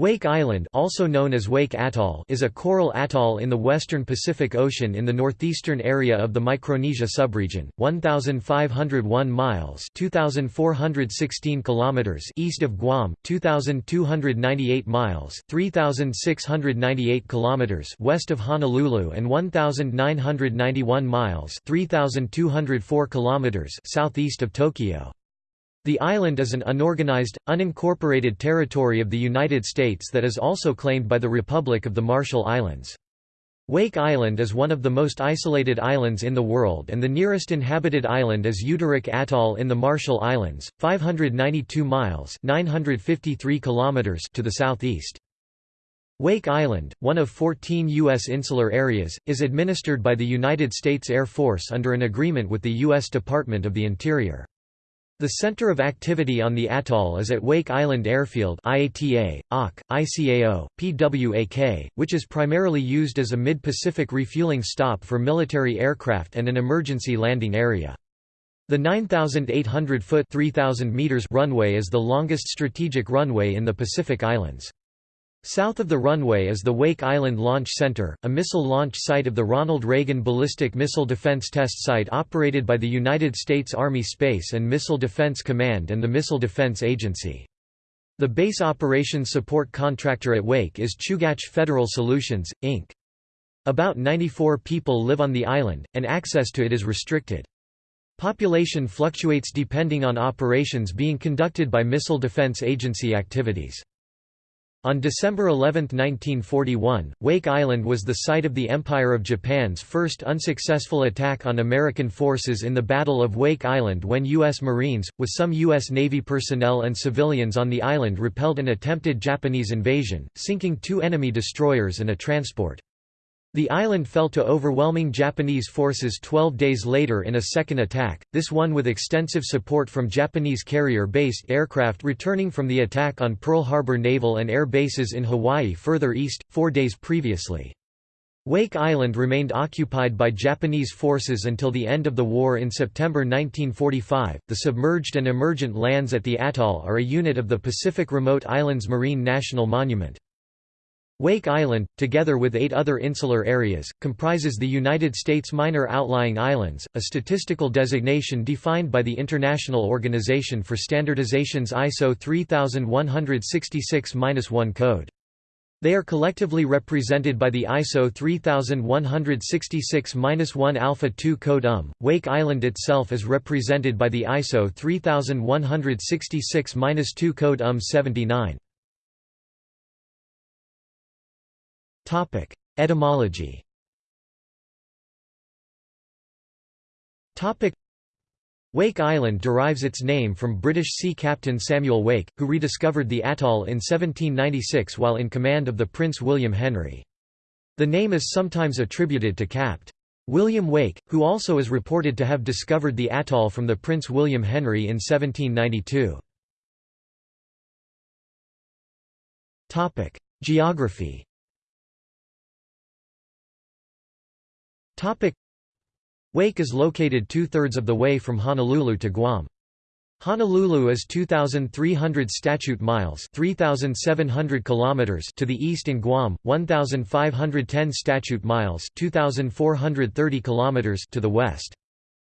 Wake Island also known as Wake Atoll is a coral atoll in the western Pacific Ocean in the northeastern area of the Micronesia subregion, 1,501 miles 2,416 kilometers east of Guam, 2,298 miles 3,698 kilometers west of Honolulu and 1,991 miles 3,204 kilometers southeast of Tokyo. The island is an unorganized, unincorporated territory of the United States that is also claimed by the Republic of the Marshall Islands. Wake Island is one of the most isolated islands in the world and the nearest inhabited island is Utirik Atoll in the Marshall Islands, 592 miles 953 kilometers to the southeast. Wake Island, one of 14 U.S. insular areas, is administered by the United States Air Force under an agreement with the U.S. Department of the Interior. The center of activity on the atoll is at Wake Island Airfield IATA, OC, ICAO, PWAK, which is primarily used as a mid-Pacific refueling stop for military aircraft and an emergency landing area. The 9,800-foot runway is the longest strategic runway in the Pacific Islands. South of the runway is the Wake Island Launch Center, a missile launch site of the Ronald Reagan Ballistic Missile Defense Test Site operated by the United States Army Space and Missile Defense Command and the Missile Defense Agency. The base operations support contractor at Wake is Chugach Federal Solutions, Inc. About 94 people live on the island, and access to it is restricted. Population fluctuates depending on operations being conducted by Missile Defense Agency activities. On December 11, 1941, Wake Island was the site of the Empire of Japan's first unsuccessful attack on American forces in the Battle of Wake Island when U.S. Marines, with some U.S. Navy personnel and civilians on the island repelled an attempted Japanese invasion, sinking two enemy destroyers and a transport. The island fell to overwhelming Japanese forces 12 days later in a second attack, this one with extensive support from Japanese carrier-based aircraft returning from the attack on Pearl Harbor Naval and Air bases in Hawaii further east, four days previously. Wake Island remained occupied by Japanese forces until the end of the war in September 1945. The submerged and emergent lands at the atoll are a unit of the Pacific Remote Islands Marine National Monument. Wake Island, together with eight other insular areas, comprises the United States Minor Outlying Islands, a statistical designation defined by the International Organization for Standardization's ISO 3166-1 code. They are collectively represented by the ISO 3166-1 Alpha 2 code UM. Wake Island itself is represented by the ISO 3166-2 code UM 79. Etymology Wake Island derives its name from British sea captain Samuel Wake, who rediscovered the atoll in 1796 while in command of the Prince William Henry. The name is sometimes attributed to Capt. William Wake, who also is reported to have discovered the atoll from the Prince William Henry in 1792. Geography Wake is located two-thirds of the way from Honolulu to Guam. Honolulu is 2300 statute miles, 3700 kilometers to the east and Guam 1510 statute miles, 2430 kilometers to the west.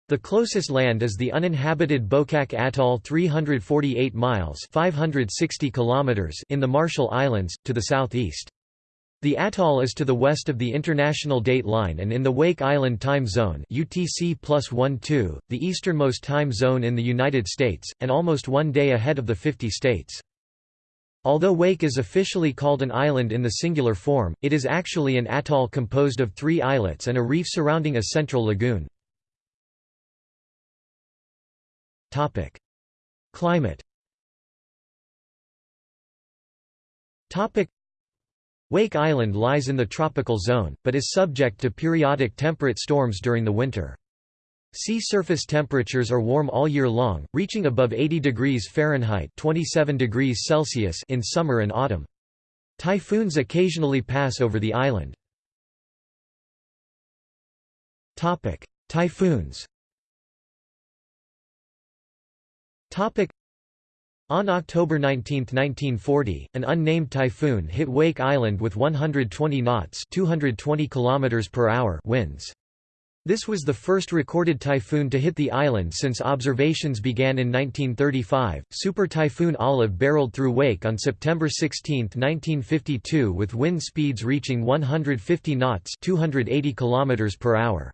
The closest land is the uninhabited Bokak Atoll 348 miles 560 kilometers in the Marshall Islands, to the southeast. The atoll is to the west of the International Date Line and in the Wake Island Time Zone UTC the easternmost time zone in the United States, and almost one day ahead of the 50 states. Although Wake is officially called an island in the singular form, it is actually an atoll composed of three islets and a reef surrounding a central lagoon. Climate Wake Island lies in the tropical zone, but is subject to periodic temperate storms during the winter. Sea surface temperatures are warm all year long, reaching above 80 degrees Fahrenheit 27 degrees Celsius in summer and autumn. Typhoons occasionally pass over the island. Typhoons On October 19, 1940, an unnamed typhoon hit Wake Island with 120 knots 220 km per hour winds. This was the first recorded typhoon to hit the island since observations began in 1935. Super Typhoon Olive barreled through Wake on September 16, 1952 with wind speeds reaching 150 knots 280 km per hour.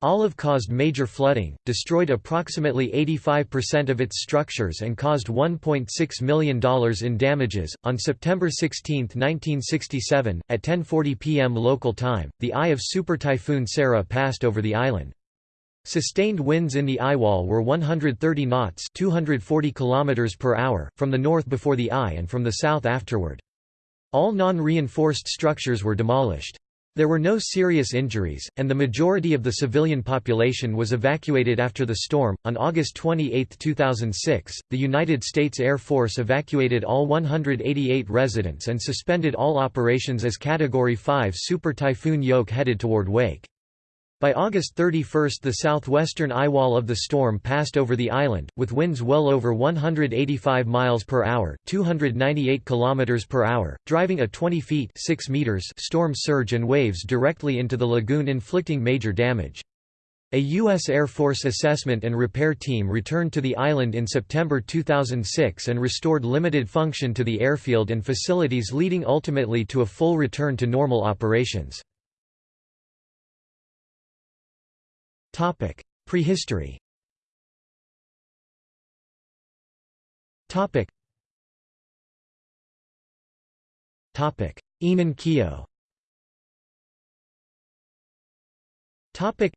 Olive caused major flooding, destroyed approximately 85% of its structures and caused $1.6 million in damages. On September 16, 1967, at 10:40 p.m. local time, the eye of Super Typhoon Sarah passed over the island. Sustained winds in the eyewall were 130 knots, 240 km per hour from the north before the eye and from the south afterward. All non-reinforced structures were demolished. There were no serious injuries, and the majority of the civilian population was evacuated after the storm. On August 28, 2006, the United States Air Force evacuated all 188 residents and suspended all operations as Category 5 Super Typhoon Ioke headed toward Wake. By August 31 the southwestern eyewall of the storm passed over the island, with winds well over 185 miles per hour 298 kilometers per hour, driving a 20 feet 6 meters storm surge and waves directly into the lagoon inflicting major damage. A U.S. Air Force assessment and repair team returned to the island in September 2006 and restored limited function to the airfield and facilities leading ultimately to a full return to normal operations. Topic: Prehistory. Topic. Topic: Enun-Kio. Topic.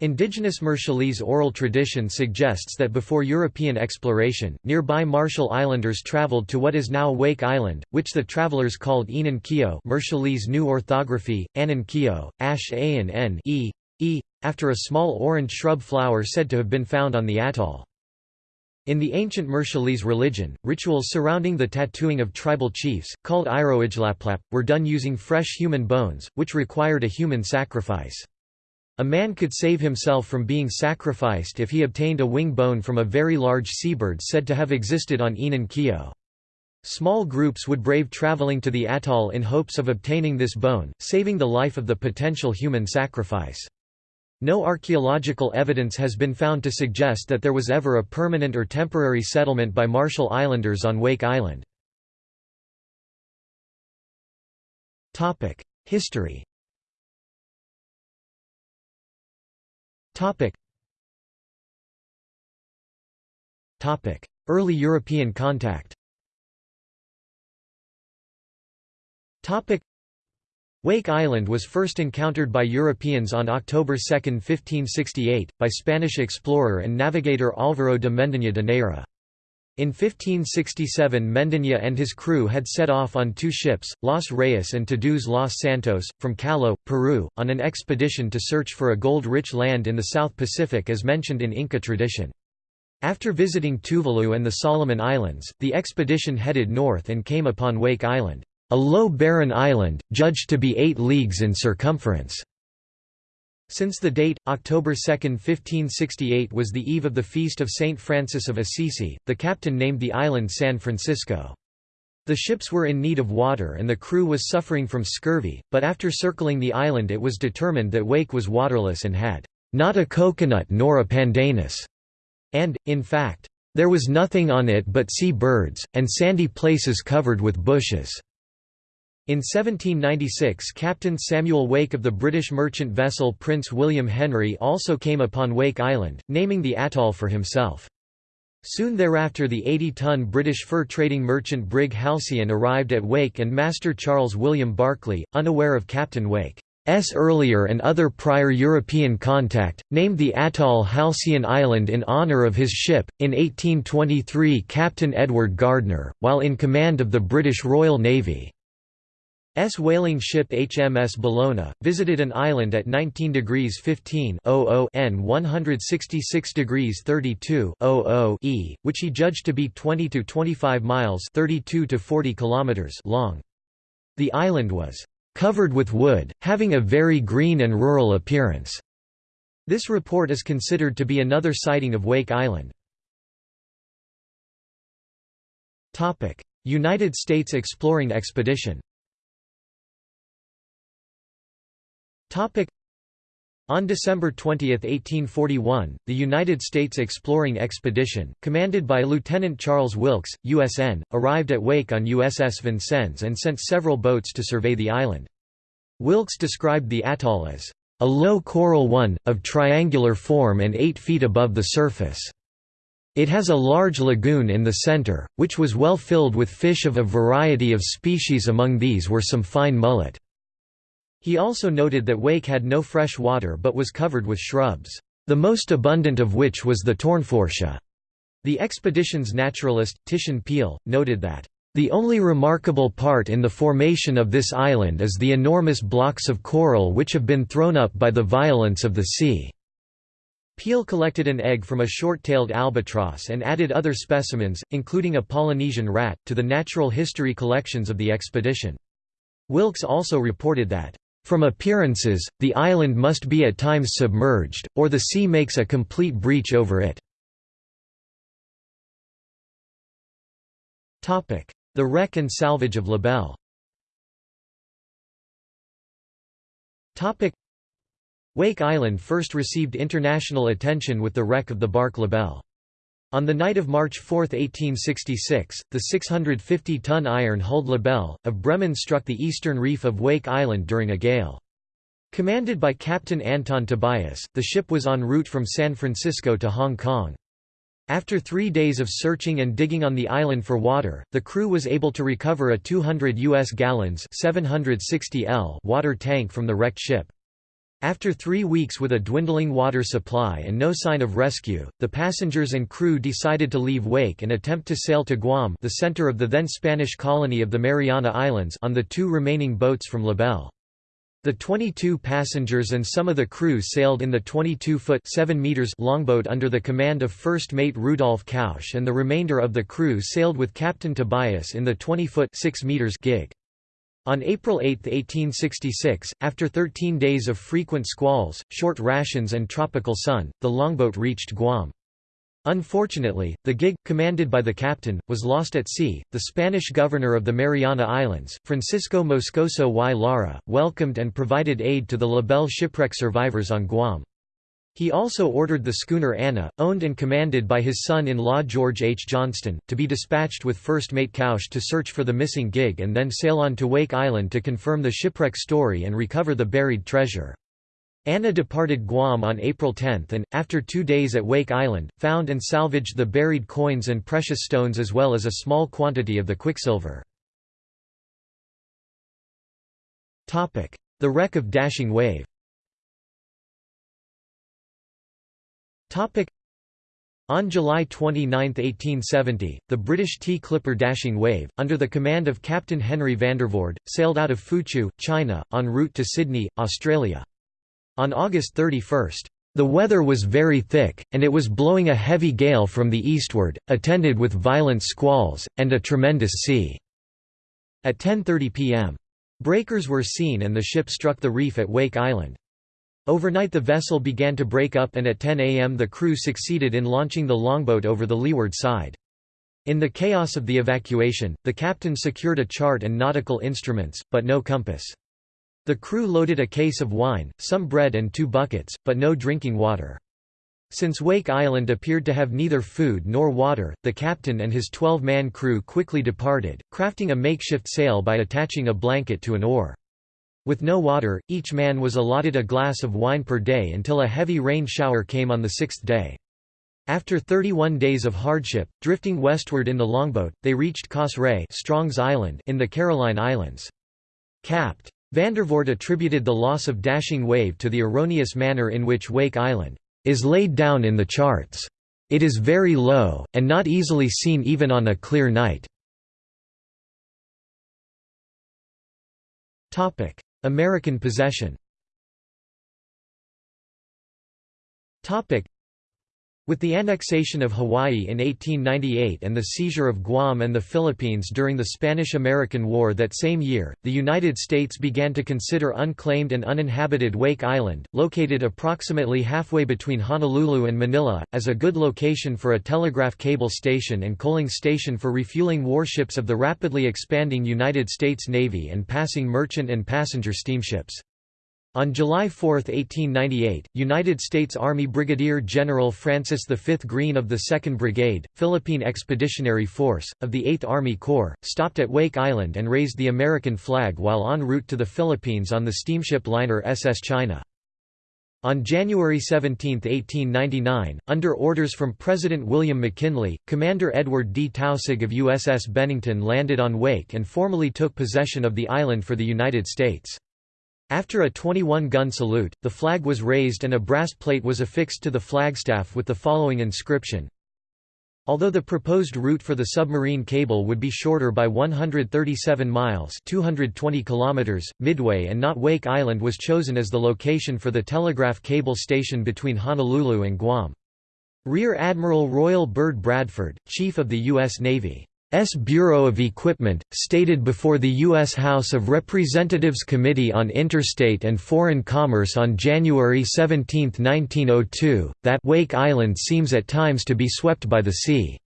Indigenous Marshallese oral tradition suggests that before European exploration, nearby Marshall Islanders traveled to what is now Wake Island, which the travelers called Enun-Kio Marshallese New Orthography, Anan-Kio, Ash A and N e, e, after a small orange shrub flower said to have been found on the atoll. In the ancient Marshallese religion, rituals surrounding the tattooing of tribal chiefs, called Iroijlaplap, were done using fresh human bones, which required a human sacrifice. A man could save himself from being sacrificed if he obtained a wing bone from a very large seabird said to have existed on Enun-Kio. Small groups would brave traveling to the atoll in hopes of obtaining this bone, saving the life of the potential human sacrifice. No archaeological evidence has been found to suggest that there was ever a permanent or temporary settlement by Marshall Islanders on Wake Island. History Early European contact Wake Island was first encountered by Europeans on October 2, 1568, by Spanish explorer and navigator Álvaro de Mendaña de Neira. In 1567 Mendaña and his crew had set off on two ships, Los Reyes and Todos Los Santos, from Callao, Peru, on an expedition to search for a gold-rich land in the South Pacific as mentioned in Inca tradition. After visiting Tuvalu and the Solomon Islands, the expedition headed north and came upon Wake Island a low barren island, judged to be 8 leagues in circumference. Since the date, October 2, 1568 was the eve of the feast of Saint Francis of Assisi, the captain named the island San Francisco. The ships were in need of water and the crew was suffering from scurvy, but after circling the island it was determined that Wake was waterless and had not a coconut nor a pandanus, and, in fact, there was nothing on it but sea birds, and sandy places covered with bushes. In 1796 Captain Samuel Wake of the British merchant vessel Prince William Henry also came upon Wake Island, naming the atoll for himself. Soon thereafter the 80-ton British fur-trading merchant brig Halcyon arrived at Wake and Master Charles William Barclay, unaware of Captain Wake's earlier and other prior European contact, named the atoll Halcyon Island in honour of his ship. In 1823 Captain Edward Gardner, while in command of the British Royal Navy, S whaling ship HMS Bellona, visited an island at 19 degrees 15 N 166 degrees 32 E, which he judged to be 20 to 25 miles 32 to 40 kilometers long. The island was covered with wood, having a very green and rural appearance. This report is considered to be another sighting of Wake Island. United States exploring expedition on December 20, 1841, the United States Exploring Expedition, commanded by Lieutenant Charles Wilkes, USN, arrived at Wake on USS Vincennes and sent several boats to survey the island. Wilkes described the atoll as, "...a low coral one, of triangular form and eight feet above the surface." It has a large lagoon in the center, which was well filled with fish of a variety of species among these were some fine mullet. He also noted that Wake had no fresh water but was covered with shrubs, the most abundant of which was the Tournefortia. The expedition's naturalist, Titian Peale, noted that, "...the only remarkable part in the formation of this island is the enormous blocks of coral which have been thrown up by the violence of the sea." Peale collected an egg from a short-tailed albatross and added other specimens, including a Polynesian rat, to the natural history collections of the expedition. Wilkes also reported that, from appearances, the island must be at times submerged, or the sea makes a complete breach over it. The wreck and salvage of Libelle Wake Island first received international attention with the wreck of the bark Belle. On the night of March 4, 1866, the 650-ton iron-hulled Libelle, of Bremen struck the eastern reef of Wake Island during a gale. Commanded by Captain Anton Tobias, the ship was en route from San Francisco to Hong Kong. After three days of searching and digging on the island for water, the crew was able to recover a 200 U.S. gallons 760 L water tank from the wrecked ship. After three weeks with a dwindling water supply and no sign of rescue, the passengers and crew decided to leave Wake and attempt to sail to Guam the center of the then Spanish colony of the Mariana Islands on the two remaining boats from Libelle. The 22 passengers and some of the crew sailed in the 22-foot longboat under the command of first mate Rudolf Kausch and the remainder of the crew sailed with Captain Tobias in the 20-foot gig. On April 8, 1866, after 13 days of frequent squalls, short rations and tropical sun, the longboat reached Guam. Unfortunately, the gig, commanded by the captain, was lost at sea. The Spanish governor of the Mariana Islands, Francisco Moscoso y Lara, welcomed and provided aid to the Libelle shipwreck survivors on Guam. He also ordered the schooner Anna, owned and commanded by his son-in-law George H. Johnston, to be dispatched with First Mate Kausch to search for the missing gig and then sail on to Wake Island to confirm the shipwreck story and recover the buried treasure. Anna departed Guam on April 10 and, after two days at Wake Island, found and salvaged the buried coins and precious stones as well as a small quantity of the quicksilver. The wreck of Dashing Wave On July 29, 1870, the British Tea-clipper Dashing Wave, under the command of Captain Henry Vandervoorde, sailed out of Foochow, China, en route to Sydney, Australia. On August 31, the weather was very thick, and it was blowing a heavy gale from the eastward, attended with violent squalls, and a tremendous sea. At 10.30 pm. Breakers were seen and the ship struck the reef at Wake Island. Overnight the vessel began to break up and at 10 am the crew succeeded in launching the longboat over the leeward side. In the chaos of the evacuation, the captain secured a chart and nautical instruments, but no compass. The crew loaded a case of wine, some bread and two buckets, but no drinking water. Since Wake Island appeared to have neither food nor water, the captain and his 12-man crew quickly departed, crafting a makeshift sail by attaching a blanket to an oar. With no water, each man was allotted a glass of wine per day until a heavy rain shower came on the sixth day. After 31 days of hardship, drifting westward in the longboat, they reached Kusaie Strong's Island in the Caroline Islands. Capt. Vandervoorde attributed the loss of Dashing Wave to the erroneous manner in which Wake Island is laid down in the charts. It is very low, and not easily seen even on a clear night. American possession With the annexation of Hawaii in 1898 and the seizure of Guam and the Philippines during the Spanish–American War that same year, the United States began to consider unclaimed and uninhabited Wake Island, located approximately halfway between Honolulu and Manila, as a good location for a telegraph cable station and coaling station for refueling warships of the rapidly expanding United States Navy and passing merchant and passenger steamships. On July 4, 1898, United States Army Brigadier General Francis V. Greene of the 2nd Brigade, Philippine Expeditionary Force, of the 8th Army Corps, stopped at Wake Island and raised the American flag while en route to the Philippines on the steamship liner SS China. On January 17, 1899, under orders from President William McKinley, Commander Edward D. Taussig of USS Bennington landed on Wake and formally took possession of the island for the United States. After a 21-gun salute, the flag was raised and a brass plate was affixed to the flagstaff with the following inscription, Although the proposed route for the submarine cable would be shorter by 137 miles 220 kilometers, Midway and not Wake Island was chosen as the location for the telegraph cable station between Honolulu and Guam. Rear Admiral Royal Bird Bradford, Chief of the U.S. Navy S. Bureau of Equipment, stated before the U.S. House of Representatives Committee on Interstate and Foreign Commerce on January 17, 1902, that Wake Island seems at times to be swept by the sea.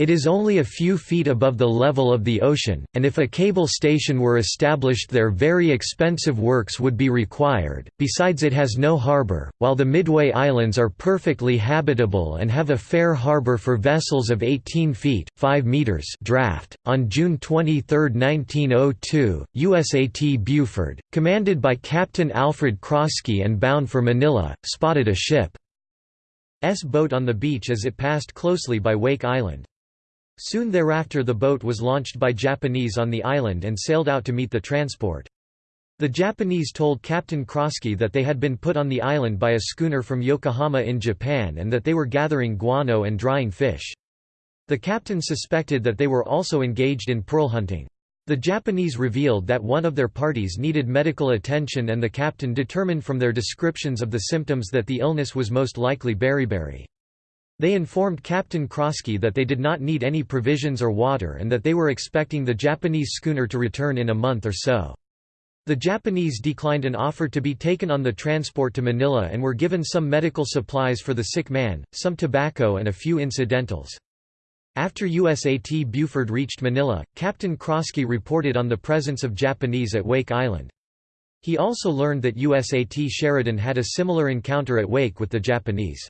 It is only a few feet above the level of the ocean, and if a cable station were established there very expensive works would be required, besides it has no harbour, while the Midway Islands are perfectly habitable and have a fair harbour for vessels of 18 feet 5 meters draft. On June 23, 1902, USAT Buford, commanded by Captain Alfred Croskey and bound for Manila, spotted a ship's boat on the beach as it passed closely by Wake Island. Soon thereafter the boat was launched by Japanese on the island and sailed out to meet the transport. The Japanese told Captain Croskey that they had been put on the island by a schooner from Yokohama in Japan and that they were gathering guano and drying fish. The captain suspected that they were also engaged in pearl hunting. The Japanese revealed that one of their parties needed medical attention and the captain determined from their descriptions of the symptoms that the illness was most likely beriberi. They informed Captain Croskey that they did not need any provisions or water and that they were expecting the Japanese schooner to return in a month or so. The Japanese declined an offer to be taken on the transport to Manila and were given some medical supplies for the sick man, some tobacco and a few incidentals. After USAT Buford reached Manila, Captain Croskey reported on the presence of Japanese at Wake Island. He also learned that USAT Sheridan had a similar encounter at Wake with the Japanese.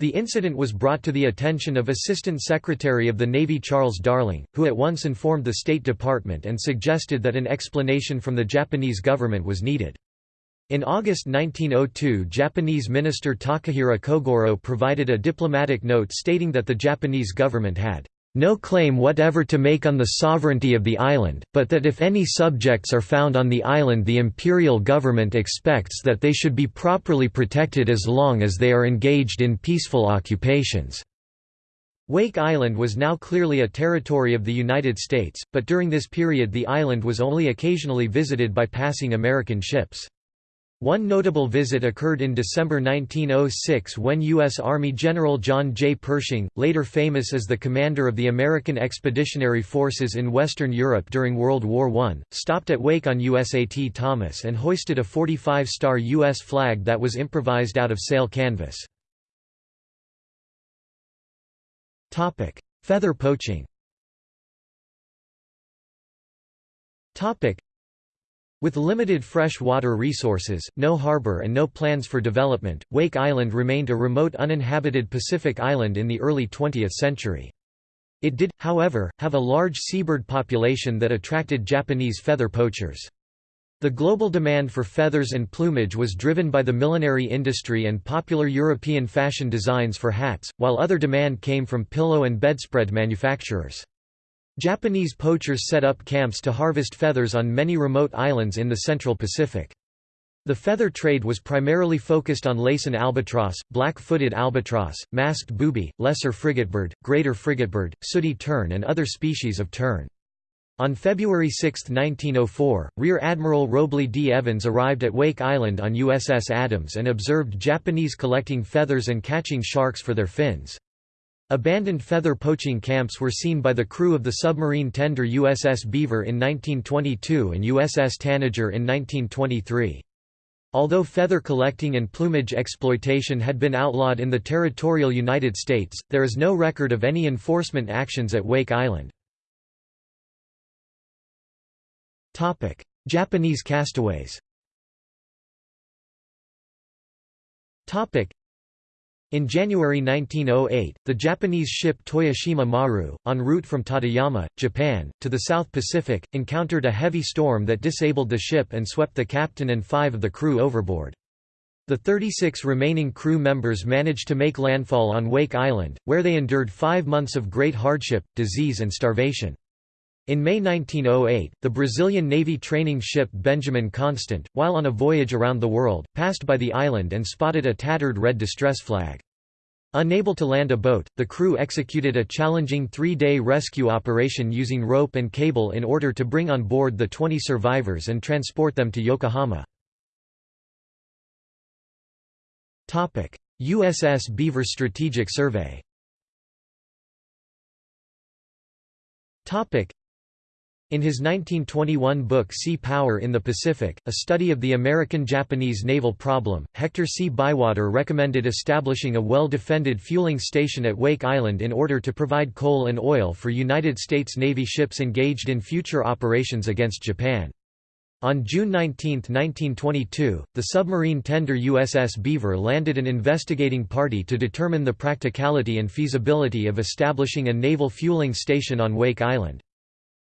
The incident was brought to the attention of Assistant Secretary of the Navy Charles Darling, who at once informed the State Department and suggested that an explanation from the Japanese government was needed. In August 1902 Japanese Minister Takahira Kogoro provided a diplomatic note stating that the Japanese government had no claim whatever to make on the sovereignty of the island, but that if any subjects are found on the island the imperial government expects that they should be properly protected as long as they are engaged in peaceful occupations." Wake Island was now clearly a territory of the United States, but during this period the island was only occasionally visited by passing American ships. One notable visit occurred in December 1906 when U.S. Army General John J. Pershing, later famous as the commander of the American Expeditionary Forces in Western Europe during World War I, stopped at Wake on USAT Thomas and hoisted a 45-star U.S. flag that was improvised out of sail canvas. Feather poaching with limited fresh water resources, no harbor and no plans for development, Wake Island remained a remote uninhabited Pacific island in the early 20th century. It did, however, have a large seabird population that attracted Japanese feather poachers. The global demand for feathers and plumage was driven by the millinery industry and popular European fashion designs for hats, while other demand came from pillow and bedspread manufacturers. Japanese poachers set up camps to harvest feathers on many remote islands in the Central Pacific. The feather trade was primarily focused on Laysan albatross, black-footed albatross, masked booby, lesser frigatebird, greater frigatebird, sooty tern and other species of tern. On February 6, 1904, Rear Admiral Robley D. Evans arrived at Wake Island on USS Adams and observed Japanese collecting feathers and catching sharks for their fins. Abandoned feather poaching camps were seen by the crew of the submarine tender USS Beaver in 1922 and USS Tanager in 1923. Although feather collecting and plumage exploitation had been outlawed in the territorial United States, there is no record of any enforcement actions at Wake Island. Japanese castaways in January 1908, the Japanese ship Toyoshima Maru, en route from Tateyama, Japan, to the South Pacific, encountered a heavy storm that disabled the ship and swept the captain and five of the crew overboard. The 36 remaining crew members managed to make landfall on Wake Island, where they endured five months of great hardship, disease and starvation. In May 1908, the Brazilian Navy training ship Benjamin Constant, while on a voyage around the world, passed by the island and spotted a tattered red distress flag. Unable to land a boat, the crew executed a challenging three-day rescue operation using rope and cable in order to bring on board the 20 survivors and transport them to Yokohama. USS Beaver Strategic Survey in his 1921 book Sea Power in the Pacific, a study of the American-Japanese naval problem, Hector C. Bywater recommended establishing a well-defended fueling station at Wake Island in order to provide coal and oil for United States Navy ships engaged in future operations against Japan. On June 19, 1922, the submarine tender USS Beaver landed an investigating party to determine the practicality and feasibility of establishing a naval fueling station on Wake Island.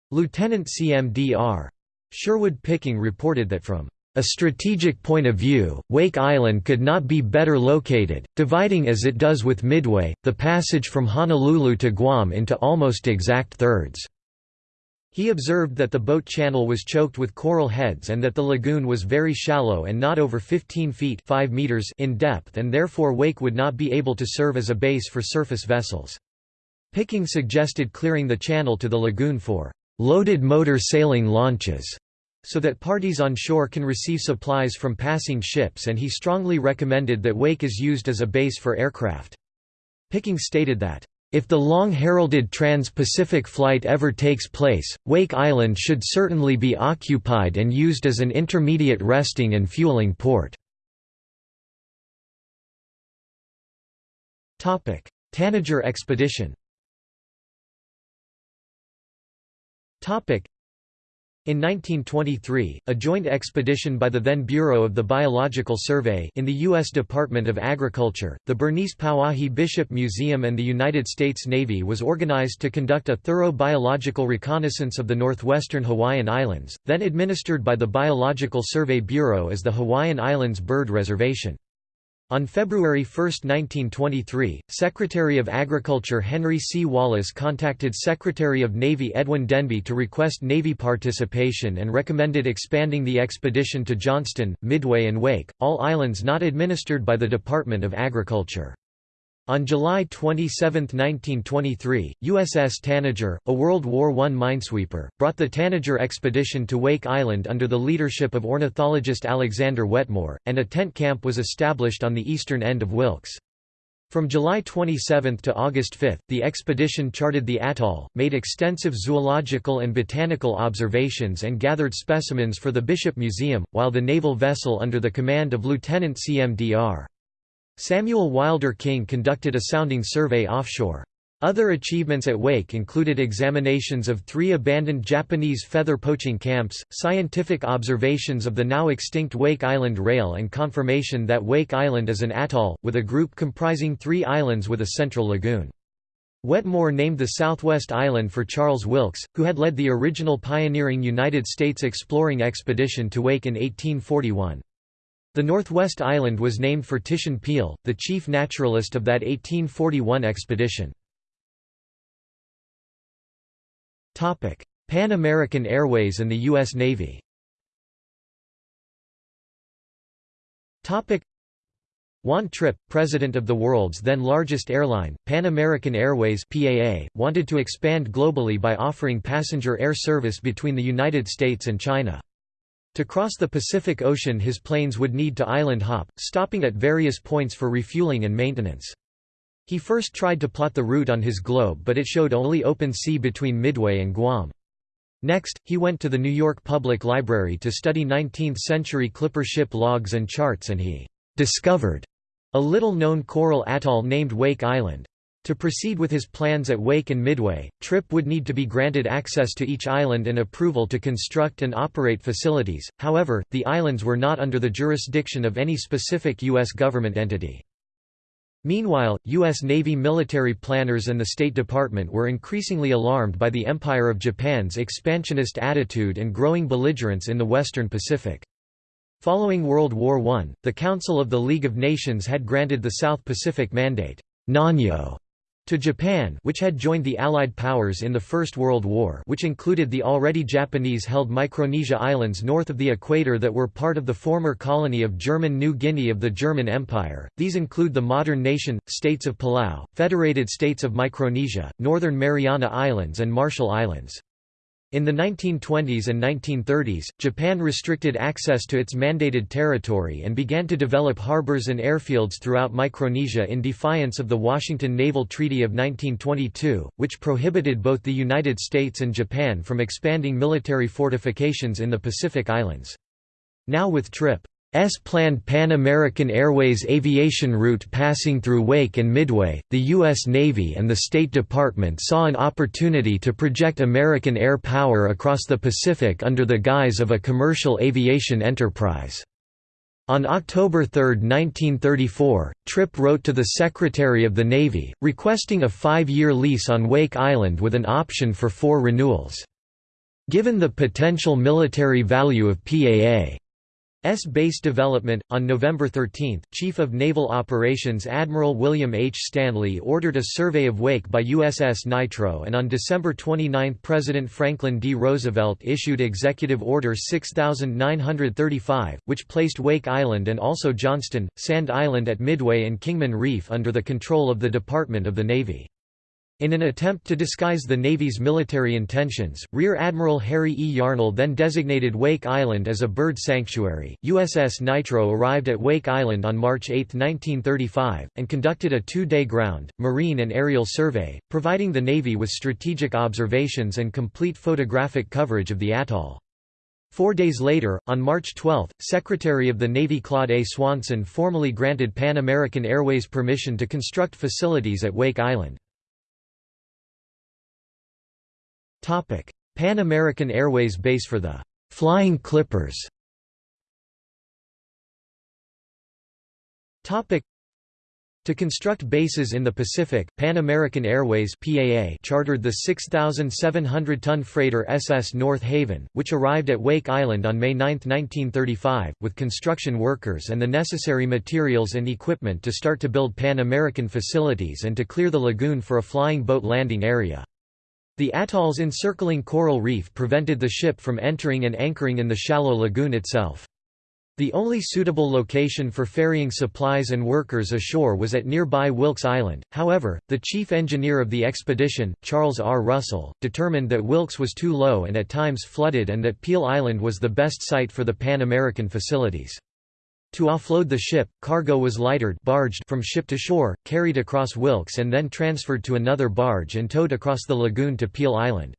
Lieutenant CMDR. Sherwood Picking reported that from a strategic point of view, Wake Island could not be better located, dividing as it does with Midway, the passage from Honolulu to Guam into almost exact thirds. He observed that the boat channel was choked with coral heads and that the lagoon was very shallow and not over 15 feet 5 meters in depth and therefore Wake would not be able to serve as a base for surface vessels. Picking suggested clearing the channel to the lagoon for loaded motor sailing launches, so that parties on shore can receive supplies from passing ships and he strongly recommended that Wake is used as a base for aircraft. Picking stated that, "...if the long-heralded trans-Pacific flight ever takes place, Wake Island should certainly be occupied and used as an intermediate resting and fueling port." Tanager expedition In 1923, a joint expedition by the then Bureau of the Biological Survey in the U.S. Department of Agriculture, the Bernice Pauahi Bishop Museum and the United States Navy was organized to conduct a thorough biological reconnaissance of the northwestern Hawaiian Islands, then administered by the Biological Survey Bureau as the Hawaiian Islands Bird Reservation. On February 1, 1923, Secretary of Agriculture Henry C. Wallace contacted Secretary of Navy Edwin Denby to request Navy participation and recommended expanding the expedition to Johnston, Midway and Wake, all islands not administered by the Department of Agriculture. On July 27, 1923, USS Tanager, a World War I minesweeper, brought the Tanager expedition to Wake Island under the leadership of ornithologist Alexander Wetmore, and a tent camp was established on the eastern end of Wilkes. From July 27 to August 5, the expedition charted the atoll, made extensive zoological and botanical observations and gathered specimens for the Bishop Museum, while the naval vessel under the command of Lieutenant CMDR. Samuel Wilder King conducted a sounding survey offshore. Other achievements at Wake included examinations of three abandoned Japanese feather poaching camps, scientific observations of the now extinct Wake Island Rail and confirmation that Wake Island is an atoll, with a group comprising three islands with a central lagoon. Wetmore named the southwest island for Charles Wilkes, who had led the original pioneering United States exploring expedition to Wake in 1841. The Northwest Island was named for Titian Peale, the chief naturalist of that 1841 expedition. Pan American Airways and the U.S. Navy Juan Trippe, president of the world's then largest airline, Pan American Airways (PAA), wanted to expand globally by offering passenger air service between the United States and China. To cross the Pacific Ocean his planes would need to island hop, stopping at various points for refueling and maintenance. He first tried to plot the route on his globe but it showed only open sea between Midway and Guam. Next, he went to the New York Public Library to study 19th-century clipper ship logs and charts and he «discovered» a little-known coral atoll named Wake Island. To proceed with his plans at Wake and Midway, Trippe would need to be granted access to each island and approval to construct and operate facilities, however, the islands were not under the jurisdiction of any specific U.S. government entity. Meanwhile, U.S. Navy military planners and the State Department were increasingly alarmed by the Empire of Japan's expansionist attitude and growing belligerence in the Western Pacific. Following World War I, the Council of the League of Nations had granted the South Pacific Mandate Nanyo to Japan which had joined the Allied powers in the First World War which included the already Japanese-held Micronesia Islands north of the equator that were part of the former colony of German New Guinea of the German Empire, these include the modern nation, states of Palau, Federated States of Micronesia, Northern Mariana Islands and Marshall Islands. In the 1920s and 1930s, Japan restricted access to its mandated territory and began to develop harbors and airfields throughout Micronesia in defiance of the Washington Naval Treaty of 1922, which prohibited both the United States and Japan from expanding military fortifications in the Pacific Islands. Now with Trippe S planned Pan American Airways aviation route passing through Wake and Midway, the U.S. Navy and the State Department saw an opportunity to project American air power across the Pacific under the guise of a commercial aviation enterprise. On October 3, 1934, Trippe wrote to the Secretary of the Navy, requesting a five-year lease on Wake Island with an option for four renewals. Given the potential military value of PAA S base development. On November 13, Chief of Naval Operations Admiral William H. Standley ordered a survey of Wake by USS Nitro, and on December 29 President Franklin D. Roosevelt issued Executive Order 6935, which placed Wake Island and also Johnston, Sand Island at Midway and Kingman Reef under the control of the Department of the Navy. In an attempt to disguise the Navy's military intentions, Rear Admiral Harry E. Yarnell then designated Wake Island as a bird sanctuary. USS Nitro arrived at Wake Island on March 8, 1935, and conducted a two day ground, marine, and aerial survey, providing the Navy with strategic observations and complete photographic coverage of the atoll. Four days later, on March 12, Secretary of the Navy Claude A. Swanson formally granted Pan American Airways permission to construct facilities at Wake Island. Pan American Airways base for the «Flying Clippers» to construct bases in the Pacific, Pan American Airways PAA chartered the 6,700-ton freighter SS North Haven, which arrived at Wake Island on May 9, 1935, with construction workers and the necessary materials and equipment to start to build Pan American facilities and to clear the lagoon for a flying boat landing area. The atoll's encircling coral reef prevented the ship from entering and anchoring in the shallow lagoon itself. The only suitable location for ferrying supplies and workers ashore was at nearby Wilkes Island, however, the chief engineer of the expedition, Charles R. Russell, determined that Wilkes was too low and at times flooded and that Peale Island was the best site for the Pan American facilities. To offload the ship, cargo was lightered barged from ship to shore, carried across Wilkes and then transferred to another barge and towed across the lagoon to Peale Island.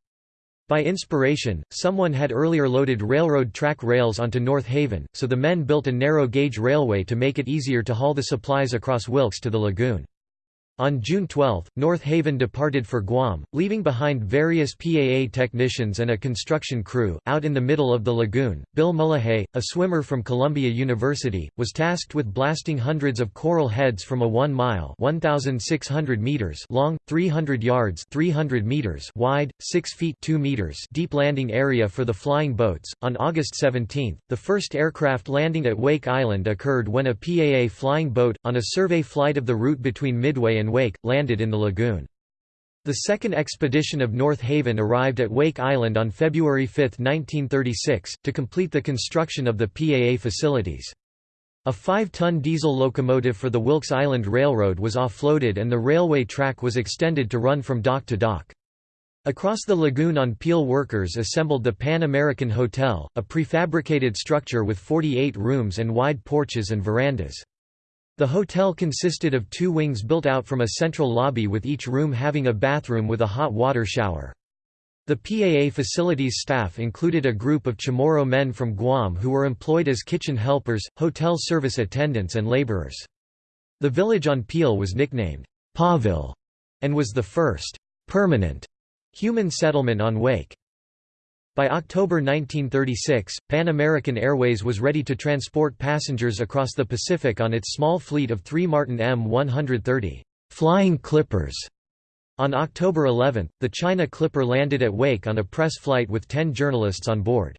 By inspiration, someone had earlier loaded railroad track rails onto North Haven, so the men built a narrow-gauge railway to make it easier to haul the supplies across Wilkes to the lagoon. On June 12, North Haven departed for Guam, leaving behind various PAA technicians and a construction crew. Out in the middle of the lagoon, Bill Mullahay, a swimmer from Columbia University, was tasked with blasting hundreds of coral heads from a 1 mile (1,600 meters) long, 300 yards (300 meters) wide, 6 feet (2 meters) deep landing area for the flying boats. On August 17, the first aircraft landing at Wake Island occurred when a PAA flying boat, on a survey flight of the route between Midway and and Wake, landed in the lagoon. The second expedition of North Haven arrived at Wake Island on February 5, 1936, to complete the construction of the PAA facilities. A 5-ton diesel locomotive for the Wilkes Island Railroad was offloaded and the railway track was extended to run from dock to dock. Across the lagoon on Peale workers assembled the Pan American Hotel, a prefabricated structure with 48 rooms and wide porches and verandas. The hotel consisted of two wings built out from a central lobby with each room having a bathroom with a hot water shower. The PAA facilities staff included a group of Chamorro men from Guam who were employed as kitchen helpers, hotel service attendants and laborers. The village on Peale was nicknamed Pawville and was the first permanent human settlement on Wake. By October 1936, Pan American Airways was ready to transport passengers across the Pacific on its small fleet of three Martin M130 Flying Clippers on October 11, the China Clipper landed at Wake on a press flight with 10 journalists on board.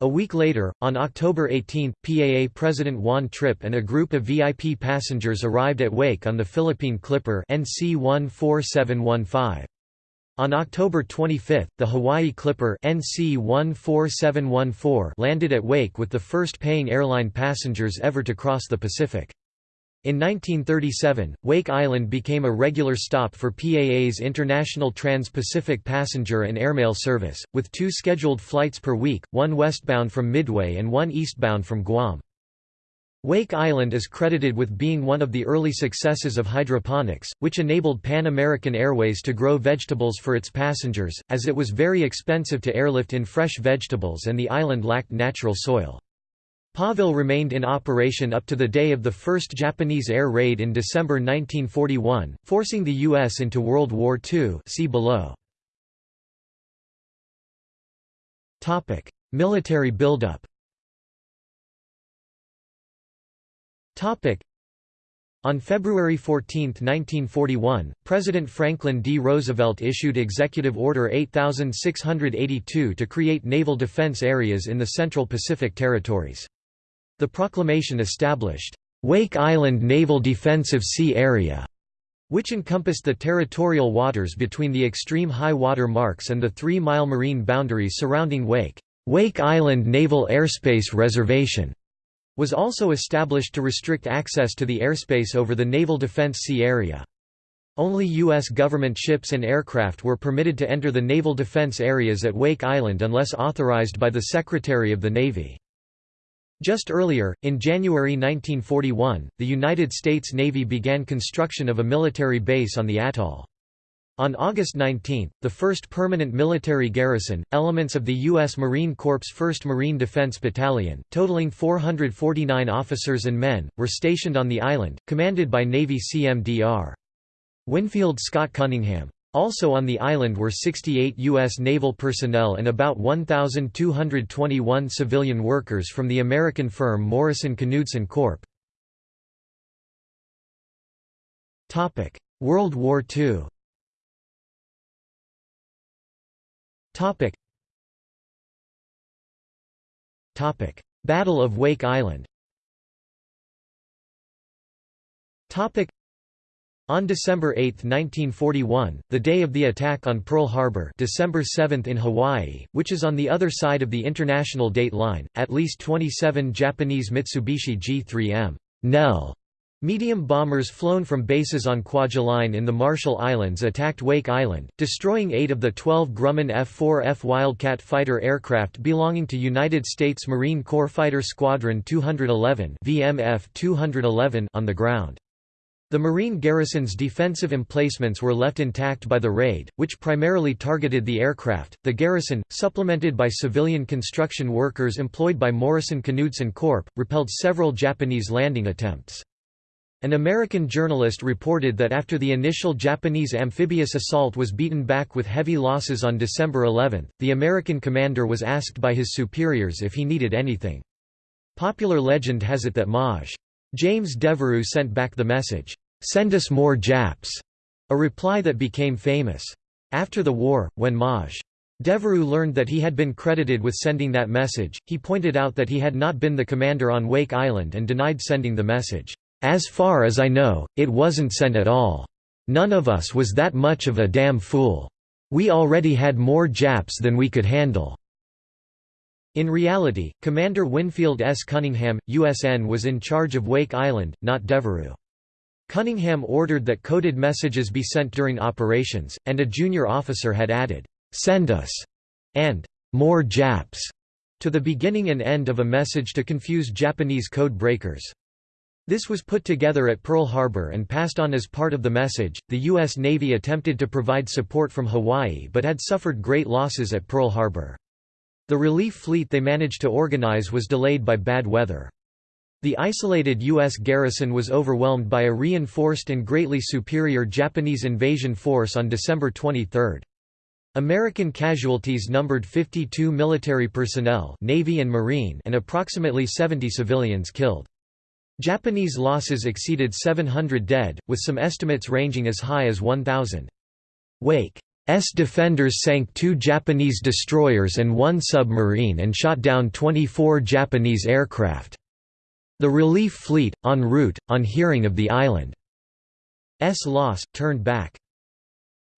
A week later, on October 18, PAA President Juan Trippe and a group of VIP passengers arrived at Wake on the Philippine Clipper NC 14715. On October 25, the Hawaii Clipper NC 14714 landed at Wake with the first paying airline passengers ever to cross the Pacific. In 1937, Wake Island became a regular stop for PAA's International Trans-Pacific Passenger and Airmail Service, with two scheduled flights per week, one westbound from Midway and one eastbound from Guam. Wake Island is credited with being one of the early successes of hydroponics, which enabled Pan American Airways to grow vegetables for its passengers, as it was very expensive to airlift in fresh vegetables and the island lacked natural soil. PAAville remained in operation up to the day of the first Japanese air raid in December 1941, forcing the U.S. into World War II see below. Military buildup on February 14, 1941, President Franklin D. Roosevelt issued Executive Order 8682 to create naval defense areas in the Central Pacific Territories. The proclamation established, "...Wake Island Naval Defensive Sea Area", which encompassed the territorial waters between the extreme high water marks and the three-mile marine boundary surrounding Wake. Wake Island Naval Airspace Reservation was also established to restrict access to the airspace over the Naval Defense Sea Area. Only U.S. government ships and aircraft were permitted to enter the naval defense areas at Wake Island unless authorized by the Secretary of the Navy. Just earlier, in January 1941, the United States Navy began construction of a military base on the atoll. On August 19, the first permanent military garrison, elements of the U.S. Marine Corps 1st Marine Defense Battalion, totaling 449 officers and men, were stationed on the island, commanded by Navy CMDR. Winfield Scott Cunningham. Also on the island were 68 U.S. naval personnel and about 1,221 civilian workers from the American firm Morrison Knudsen Corp. World War II Battle of Wake Island. Topic. on December 8, 1941, the day of the attack on Pearl Harbor December 7 in Hawaii, which is on the other side of the international date line, at least 27 Japanese Mitsubishi G-3M Nell medium bombers flown from bases on Kwajalein in the Marshall Islands attacked Wake Island, destroying eight of the 12 Grumman F-4F Wildcat fighter aircraft belonging to United States Marine Corps Fighter Squadron 211 VMF 211 on the ground. The Marine garrison's defensive emplacements were left intact by the raid, which primarily targeted the aircraft. The garrison, supplemented by civilian construction workers employed by Morrison Knudsen Corp., repelled several Japanese landing attempts. An American journalist reported that after the initial Japanese amphibious assault was beaten back with heavy losses on December 11, the American commander was asked by his superiors if he needed anything. Popular legend has it that Maj. James Devereux sent back the message, "'Send us more Japs'", a reply that became famous. After the war, when Maj. Devereux learned that he had been credited with sending that message, he pointed out that he had not been the commander on Wake Island and denied sending the message. As far as I know, it wasn't sent at all. None of us was that much of a damn fool. We already had more Japs than we could handle. In reality, Commander Winfield S. Cunningham, USN was in charge of Wake Island, not Devereux. Cunningham ordered that coded messages be sent during operations, and a junior officer had added, "'Send us' and "'More Japs' to the beginning and end of a message to confuse Japanese code breakers. This was put together at Pearl Harbor and passed on as part of the message. The U.S. Navy attempted to provide support from Hawaii but had suffered great losses at Pearl Harbor. The relief fleet they managed to organize was delayed by bad weather. The isolated U.S. garrison was overwhelmed by a reinforced and greatly superior Japanese invasion force on December 23. American casualties numbered 52 military personnel Navy and, Marine and approximately 70 civilians killed. Japanese losses exceeded 700 dead, with some estimates ranging as high as 1,000. Wake S defenders sank two Japanese destroyers and one submarine and shot down 24 Japanese aircraft. The relief fleet, en route, on hearing of the island's loss, turned back.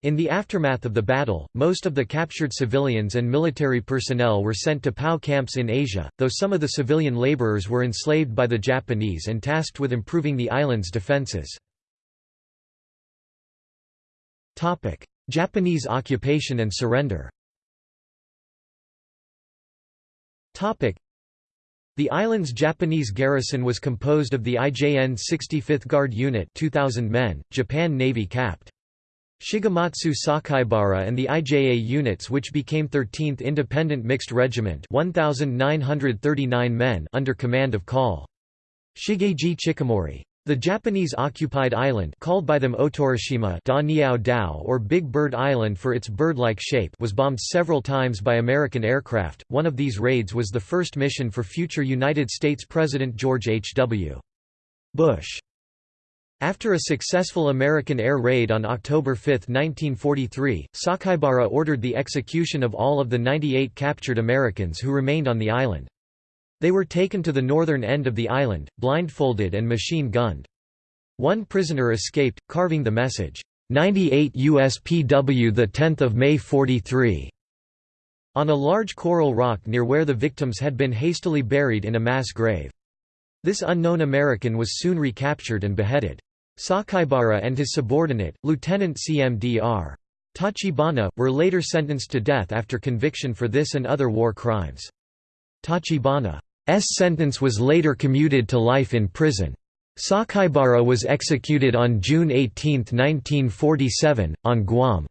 In the aftermath of the battle, most of the captured civilians and military personnel were sent to POW camps in Asia, though some of the civilian laborers were enslaved by the Japanese and tasked with improving the island's defenses. Japanese occupation and surrender the island's Japanese garrison was composed of the IJN 65th Guard Unit 2,000 men, Japan Navy Capt. Shigematsu Sakaibara and the IJA units which became 13th Independent Mixed Regiment 1,939 men under command of Col. Shigeji Chikamori. The Japanese-occupied island called by them Otorishima da Niao Dao or Big Bird Island for its bird-like shape was bombed several times by American aircraft. One of these raids was the first mission for future United States President George H.W. Bush. After a successful American air raid on October 5, 1943, Sakaibara ordered the execution of all of the 98 captured Americans who remained on the island. They were taken to the northern end of the island, blindfolded and machine-gunned. One prisoner escaped, carving the message, 98 USPW 10 May 43, on a large coral rock near where the victims had been hastily buried in a mass grave. This unknown American was soon recaptured and beheaded. Sakaibara and his subordinate, Lieutenant CMDR. Tachibana, were later sentenced to death after conviction for this and other war crimes. Tachibana's sentence was later commuted to life in prison. Sakaibara was executed on June 18, 1947, on Guam.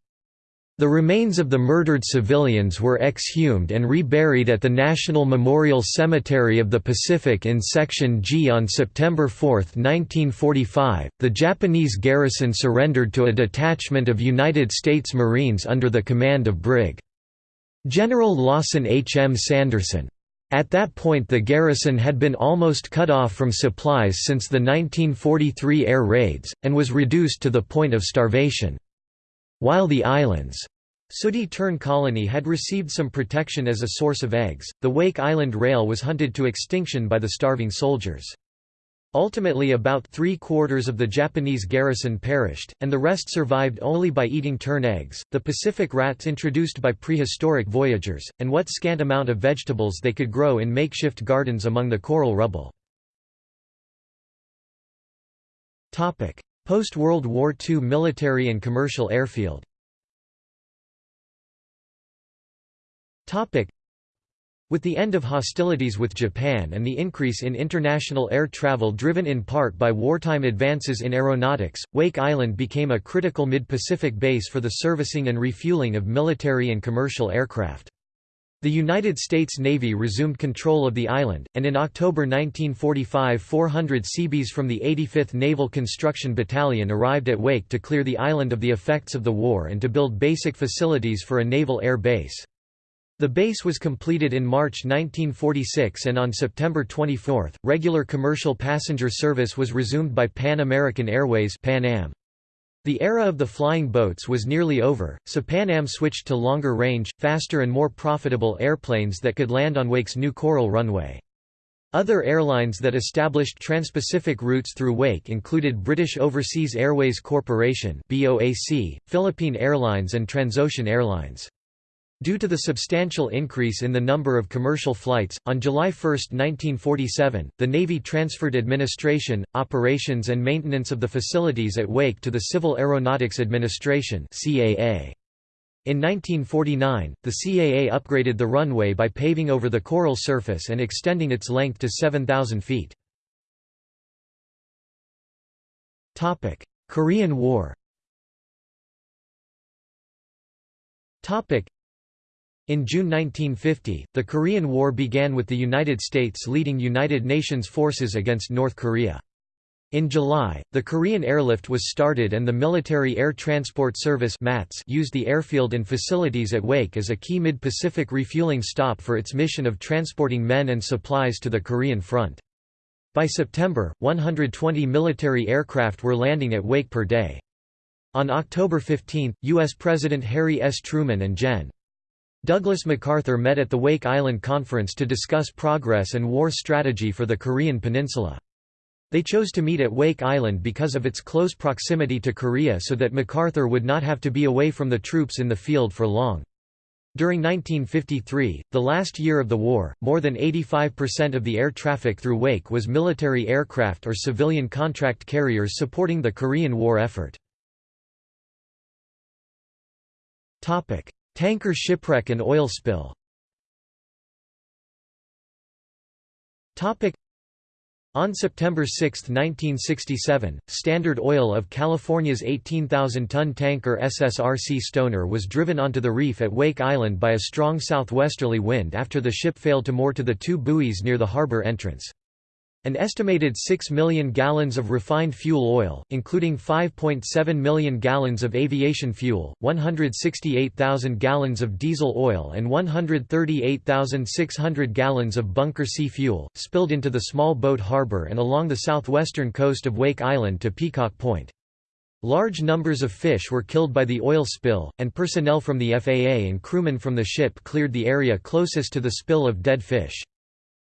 The remains of the murdered civilians were exhumed and reburied at the National Memorial Cemetery of the Pacific in Section G on September 4, 1945. The Japanese garrison surrendered to a detachment of United States Marines under the command of Brig. General Lawson H. M. Sanderson. At that point the garrison had been almost cut off from supplies since the 1943 air raids, and was reduced to the point of starvation. While the island's Sooty Tern colony had received some protection as a source of eggs, the Wake Island rail was hunted to extinction by the starving soldiers. Ultimately about three-quarters of the Japanese garrison perished, and the rest survived only by eating tern eggs, the Pacific rats introduced by prehistoric voyagers, and what scant amount of vegetables they could grow in makeshift gardens among the coral rubble. Post-World War II military and commercial airfield with the end of hostilities with Japan and the increase in international air travel driven in part by wartime advances in aeronautics, Wake Island became a critical mid-Pacific base for the servicing and refueling of military and commercial aircraft. The United States Navy resumed control of the island, and in October 1945 400 Seabees from the 85th Naval Construction Battalion arrived at Wake to clear the island of the effects of the war and to build basic facilities for a naval air base. The base was completed in March 1946 and on September 24, regular commercial passenger service was resumed by Pan American Airways Pan Am. The era of the flying boats was nearly over, so Pan Am switched to longer range, faster and more profitable airplanes that could land on Wake's new Coral runway. Other airlines that established transpacific routes through Wake included British Overseas Airways Corporation (BOAC), Philippine Airlines and Transocean Airlines. Due to the substantial increase in the number of commercial flights, on July 1, 1947, the Navy transferred administration, operations and maintenance of the facilities at Wake to the Civil Aeronautics Administration. In 1949, the CAA upgraded the runway by paving over the coral surface and extending its length to 7,000 feet. Korean War in June 1950, the Korean War began with the United States leading United Nations forces against North Korea. In July, the Korean airlift was started and the Military Air Transport Service used the airfield and facilities at Wake as a key mid-Pacific refueling stop for its mission of transporting men and supplies to the Korean front. By September, 120 military aircraft were landing at Wake per day. On October 15, U.S. President Harry S. Truman and Gen. Douglas MacArthur met at the Wake Island Conference to discuss progress and war strategy for the Korean peninsula. They chose to meet at Wake Island because of its close proximity to Korea so that MacArthur would not have to be away from the troops in the field for long. During 1953, the last year of the war, more than 85% of the air traffic through Wake was military aircraft or civilian contract carriers supporting the Korean War effort. Tanker shipwreck and oil spill on September 6, 1967, Standard Oil of California's 18,000-ton tanker SS R.C. Stoner was driven onto the reef at Wake Island by a strong southwesterly wind after the ship failed to moor to the two buoys near the harbor entrance. An estimated 6 million gallons of refined fuel oil, including 5.7 million gallons of aviation fuel, 168,000 gallons of diesel oil and 138,600 gallons of bunker C fuel, spilled into the small boat harbor and along the southwestern coast of Wake Island to Peacock Point. Large numbers of fish were killed by the oil spill, and personnel from the FAA and crewmen from the ship cleared the area closest to the spill of dead fish.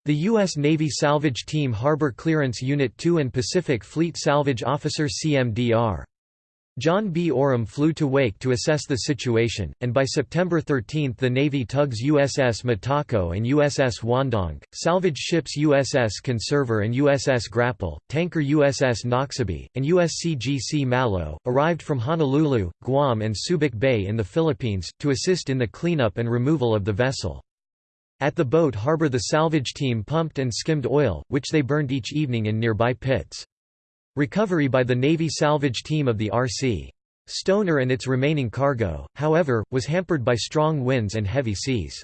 The U.S. Navy Salvage Team Harbor Clearance Unit 2 and Pacific Fleet Salvage Officer CMDR. John B. Oram flew to Wake to assess the situation, and by September 13 the Navy tugs USS Mataco and USS Wandank, salvage ships USS Conserver and USS Grapple, tanker USS Noxubee, and USCGC Mallow, arrived from Honolulu, Guam and Subic Bay in the Philippines, to assist in the cleanup and removal of the vessel. At the boat harbor the salvage team pumped and skimmed oil, which they burned each evening in nearby pits. Recovery by the Navy salvage team of the R.C. Stoner and its remaining cargo, however, was hampered by strong winds and heavy seas.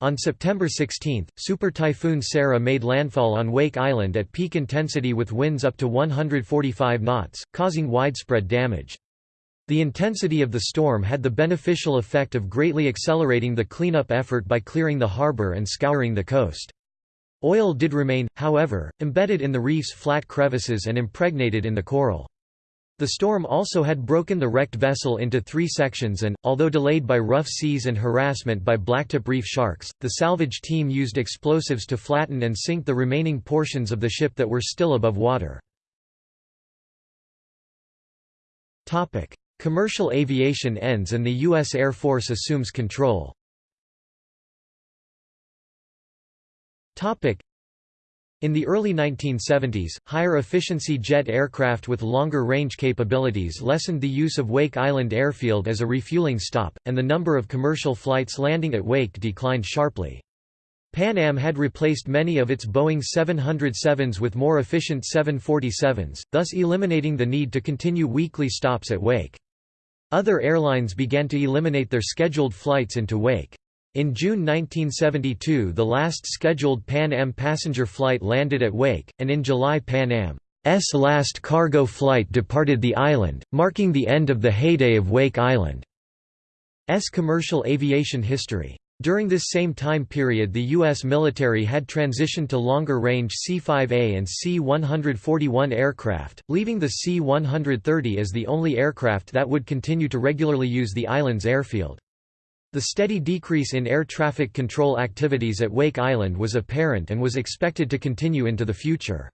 On September 16, Super Typhoon Sara made landfall on Wake Island at peak intensity with winds up to 145 knots, causing widespread damage. The intensity of the storm had the beneficial effect of greatly accelerating the cleanup effort by clearing the harbor and scouring the coast. Oil did remain, however, embedded in the reef's flat crevices and impregnated in the coral. The storm also had broken the wrecked vessel into three sections and, although delayed by rough seas and harassment by blacktip reef sharks, the salvage team used explosives to flatten and sink the remaining portions of the ship that were still above water. Commercial aviation ends and the U.S. Air Force assumes control. In the early 1970s, higher efficiency jet aircraft with longer range capabilities lessened the use of Wake Island Airfield as a refueling stop, and the number of commercial flights landing at Wake declined sharply. Pan Am had replaced many of its Boeing 707s with more efficient 747s, thus eliminating the need to continue weekly stops at Wake. Other airlines began to eliminate their scheduled flights into Wake. In June 1972 the last scheduled Pan Am passenger flight landed at Wake, and in July Pan Am's last cargo flight departed the island, marking the end of the heyday of Wake Island's commercial aviation history. During this same time period the U.S. military had transitioned to longer-range C-5A and C-141 aircraft, leaving the C-130 as the only aircraft that would continue to regularly use the island's airfield. The steady decrease in air traffic control activities at Wake Island was apparent and was expected to continue into the future.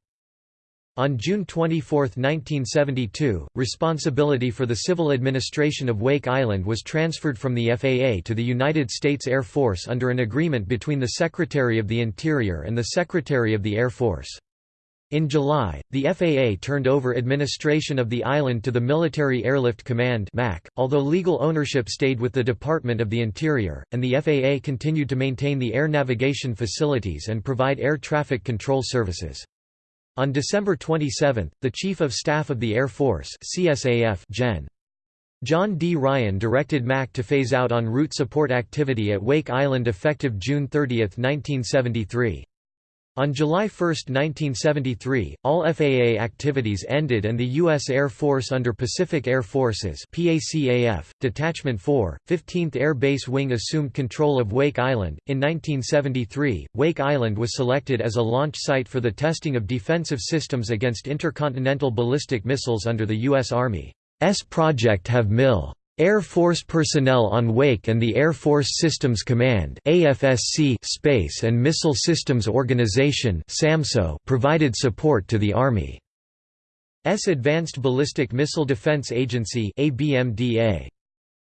On June 24, 1972, responsibility for the civil administration of Wake Island was transferred from the FAA to the United States Air Force under an agreement between the Secretary of the Interior and the Secretary of the Air Force. In July, the FAA turned over administration of the island to the Military Airlift Command MAC, although legal ownership stayed with the Department of the Interior, and the FAA continued to maintain the air navigation facilities and provide air traffic control services. On December 27, the Chief of Staff of the Air Force CSAF Gen. John D. Ryan directed MAC to phase out en route support activity at Wake Island effective June 30, 1973. On July 1, 1973, all FAA activities ended and the U.S. Air Force under Pacific Air Forces PACAF, Detachment 4, 15th Air Base Wing assumed control of Wake Island. In 1973, Wake Island was selected as a launch site for the testing of defensive systems against intercontinental ballistic missiles under the U.S. Army's Project Have Mill. Air Force personnel on Wake and the Air Force Systems Command AFSC Space and Missile Systems Organization SAMSO provided support to the Army's Advanced Ballistic Missile Defense Agency ABMDA.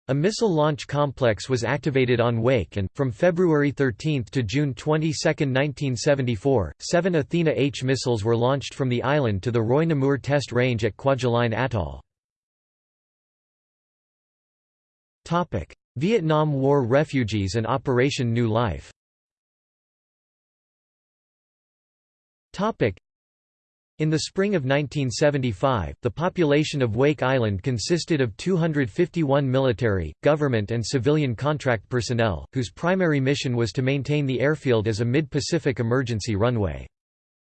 A missile launch complex was activated on Wake and, from February 13 to June 22, 1974, seven Athena H missiles were launched from the island to the Roi-Namur test range at Kwajalein Atoll. Vietnam War refugees and Operation New Life. Topic: in the spring of 1975, the population of Wake Island consisted of 251 military, government and civilian contract personnel, whose primary mission was to maintain the airfield as a mid-Pacific emergency runway.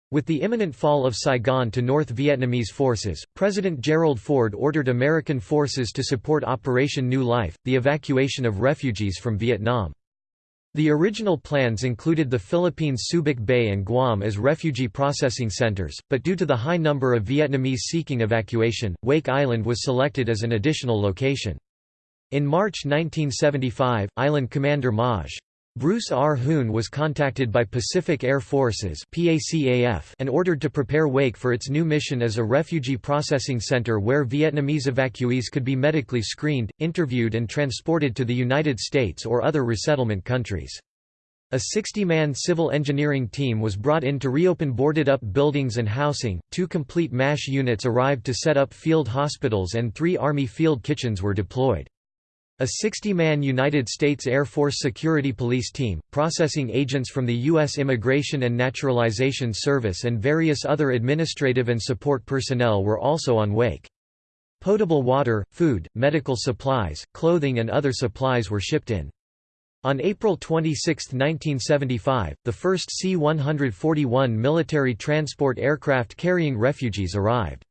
With the imminent fall of Saigon to North Vietnamese forces, President Gerald Ford ordered American forces to support Operation New Life, the evacuation of refugees from Vietnam. The original plans included the Philippines' Subic Bay and Guam as refugee processing centers, but due to the high number of Vietnamese seeking evacuation, Wake Island was selected as an additional location. In March 1975, island commander Maj. Bruce R. Hoon was contacted by Pacific Air Forces and ordered to prepare Wake for its new mission as a refugee processing center where Vietnamese evacuees could be medically screened, interviewed and transported to the United States or other resettlement countries. A 60-man civil engineering team was brought in to reopen boarded-up buildings and housing, two complete MASH units arrived to set up field hospitals and three Army field kitchens were deployed. A 60-man United States Air Force Security Police team, processing agents from the U.S. Immigration and Naturalization Service and various other administrative and support personnel were also on wake. Potable water, food, medical supplies, clothing and other supplies were shipped in. On April 26, 1975, the first C-141 military transport aircraft carrying refugees arrived.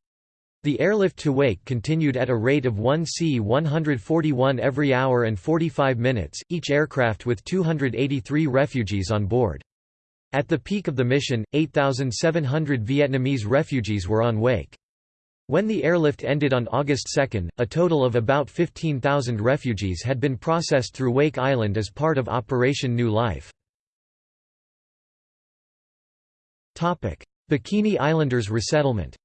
The airlift to Wake continued at a rate of 1 C-141 every hour and 45 minutes, each aircraft with 283 refugees on board. At the peak of the mission, 8,700 Vietnamese refugees were on Wake. When the airlift ended on August 2, a total of about 15,000 refugees had been processed through Wake Island as part of Operation New Life. Bikini Islanders resettlement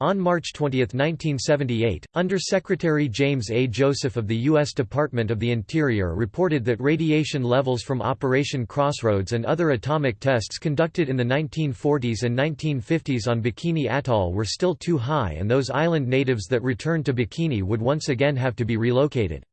On March 20, 1978, Under-Secretary James A. Joseph of the U.S. Department of the Interior reported that radiation levels from Operation Crossroads and other atomic tests conducted in the 1940s and 1950s on Bikini Atoll were still too high and those island natives that returned to Bikini would once again have to be relocated.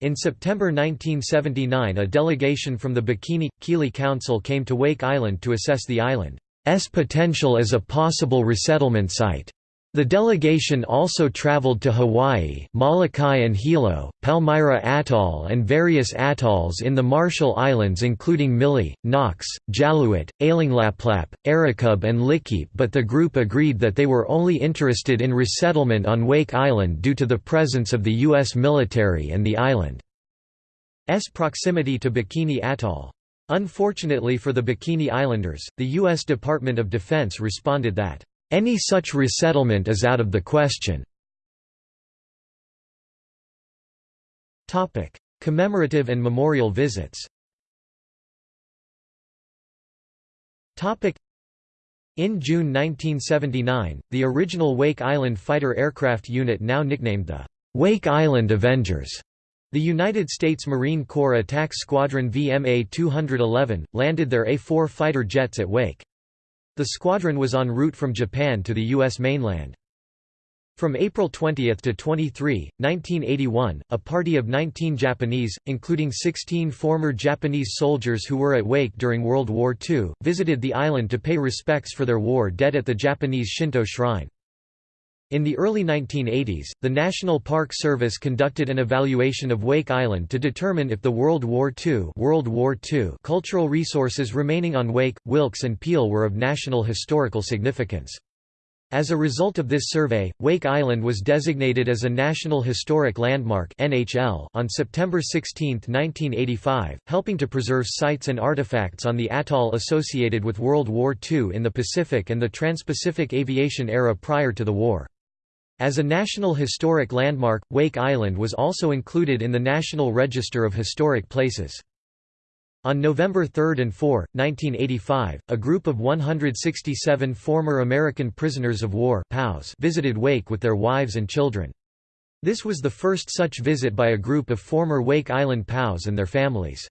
In September 1979 a delegation from the Bikini-Kili Council came to Wake Island to assess the island. S potential as a possible resettlement site. The delegation also traveled to Hawaii, Molokai and Hilo, Palmyra Atoll and various atolls in the Marshall Islands including Mili, Knox, Jaluit, Ailinglaplap, Erikub and Likiep but the group agreed that they were only interested in resettlement on Wake Island due to the presence of the U.S. military and the island's proximity to Bikini Atoll. Unfortunately for the Bikini Islanders, the U.S. Department of Defense responded that, "...any such resettlement is out of the question." Commemorative and memorial visits In June 1979, the original Wake Island fighter aircraft unit now nicknamed the Wake Island Avengers the United States Marine Corps Attack Squadron VMA-211, landed their A-4 fighter jets at Wake. The squadron was en route from Japan to the U.S. mainland. From April 20 to 23, 1981, a party of 19 Japanese, including 16 former Japanese soldiers who were at Wake during World War II, visited the island to pay respects for their war dead at the Japanese Shinto shrine. In the early 1980s, the National Park Service conducted an evaluation of Wake Island to determine if the World War II, World War II cultural resources remaining on Wake, Wilkes and Peale were of national historical significance. As a result of this survey, Wake Island was designated as a National Historic Landmark (NHL) on September 16, 1985, helping to preserve sites and artifacts on the atoll associated with World War II in the Pacific and the Trans-Pacific aviation era prior to the war. As a National Historic Landmark, Wake Island was also included in the National Register of Historic Places. On November 3 and 4, 1985, a group of 167 former American prisoners of war visited Wake with their wives and children. This was the first such visit by a group of former Wake Island POWs and their families.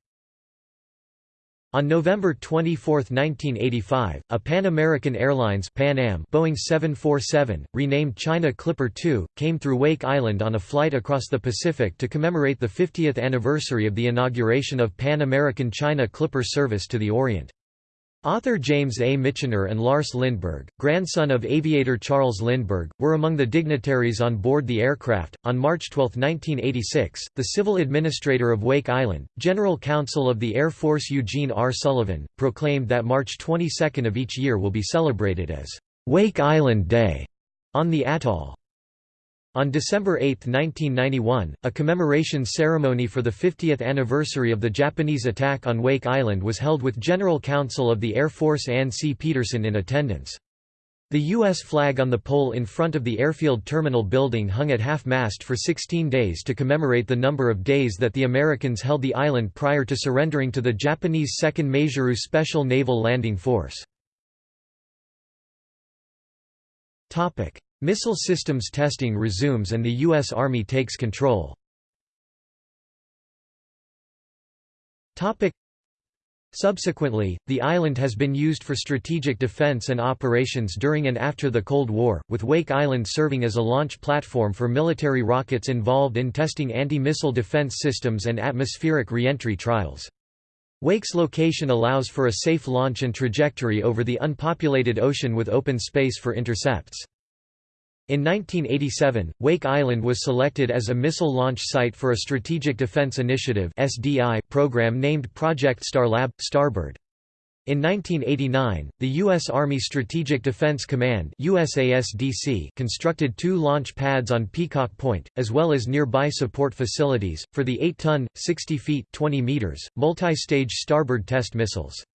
On November 24, 1985, a Pan American Airlines Pan Am Boeing 747, renamed China Clipper 2, came through Wake Island on a flight across the Pacific to commemorate the 50th anniversary of the inauguration of Pan American China Clipper service to the Orient. Author James A. Michener and Lars Lindbergh, grandson of aviator Charles Lindbergh, were among the dignitaries on board the aircraft. On March 12, 1986, the civil administrator of Wake Island, General Counsel of the Air Force Eugene R. Sullivan, proclaimed that March 22 of each year will be celebrated as Wake Island Day on the atoll. On December 8, 1991, a commemoration ceremony for the 50th anniversary of the Japanese attack on Wake Island was held with General Counsel of the Air Force Anne C. Peterson in attendance. The U.S. flag on the pole in front of the airfield terminal building hung at half-mast for 16 days to commemorate the number of days that the Americans held the island prior to surrendering to the Japanese 2nd Maizuru Special Naval Landing Force. Missile systems testing resumes and the U.S. Army takes control. Subsequently, the island has been used for strategic defense and operations during and after the Cold War, with Wake Island serving as a launch platform for military rockets involved in testing anti-missile defense systems and atmospheric reentry trials. Wake's location allows for a safe launch and trajectory over the unpopulated ocean with open space for intercepts. In 1987, Wake Island was selected as a missile launch site for a Strategic Defense Initiative program named Project Starlab – Starbird. In 1989, the U.S. Army Strategic Defense Command USASDC constructed two launch pads on Peacock Point, as well as nearby support facilities, for the 8-ton, 60 feet 20 meters, multi-stage Starbird test missiles.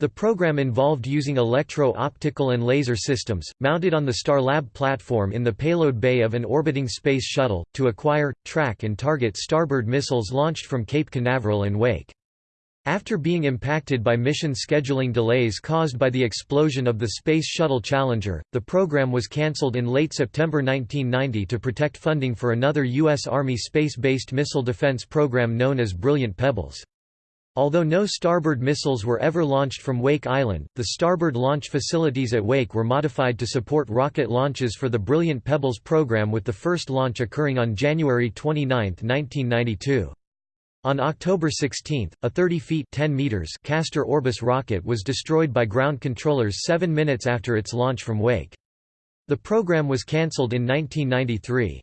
The program involved using electro-optical and laser systems, mounted on the Starlab platform in the payload bay of an orbiting space shuttle, to acquire, track and target Starbird missiles launched from Cape Canaveral and Wake. After being impacted by mission scheduling delays caused by the explosion of the Space Shuttle Challenger, the program was cancelled in late September 1990 to protect funding for another U.S. Army space-based missile defense program known as Brilliant Pebbles. Although no Starbird missiles were ever launched from Wake Island, the Starbird launch facilities at Wake were modified to support rocket launches for the Brilliant Pebbles program with the first launch occurring on January 29, 1992. On October 16, a 30 feet 10 meters Castor Orbis rocket was destroyed by ground controllers seven minutes after its launch from Wake. The program was cancelled in 1993.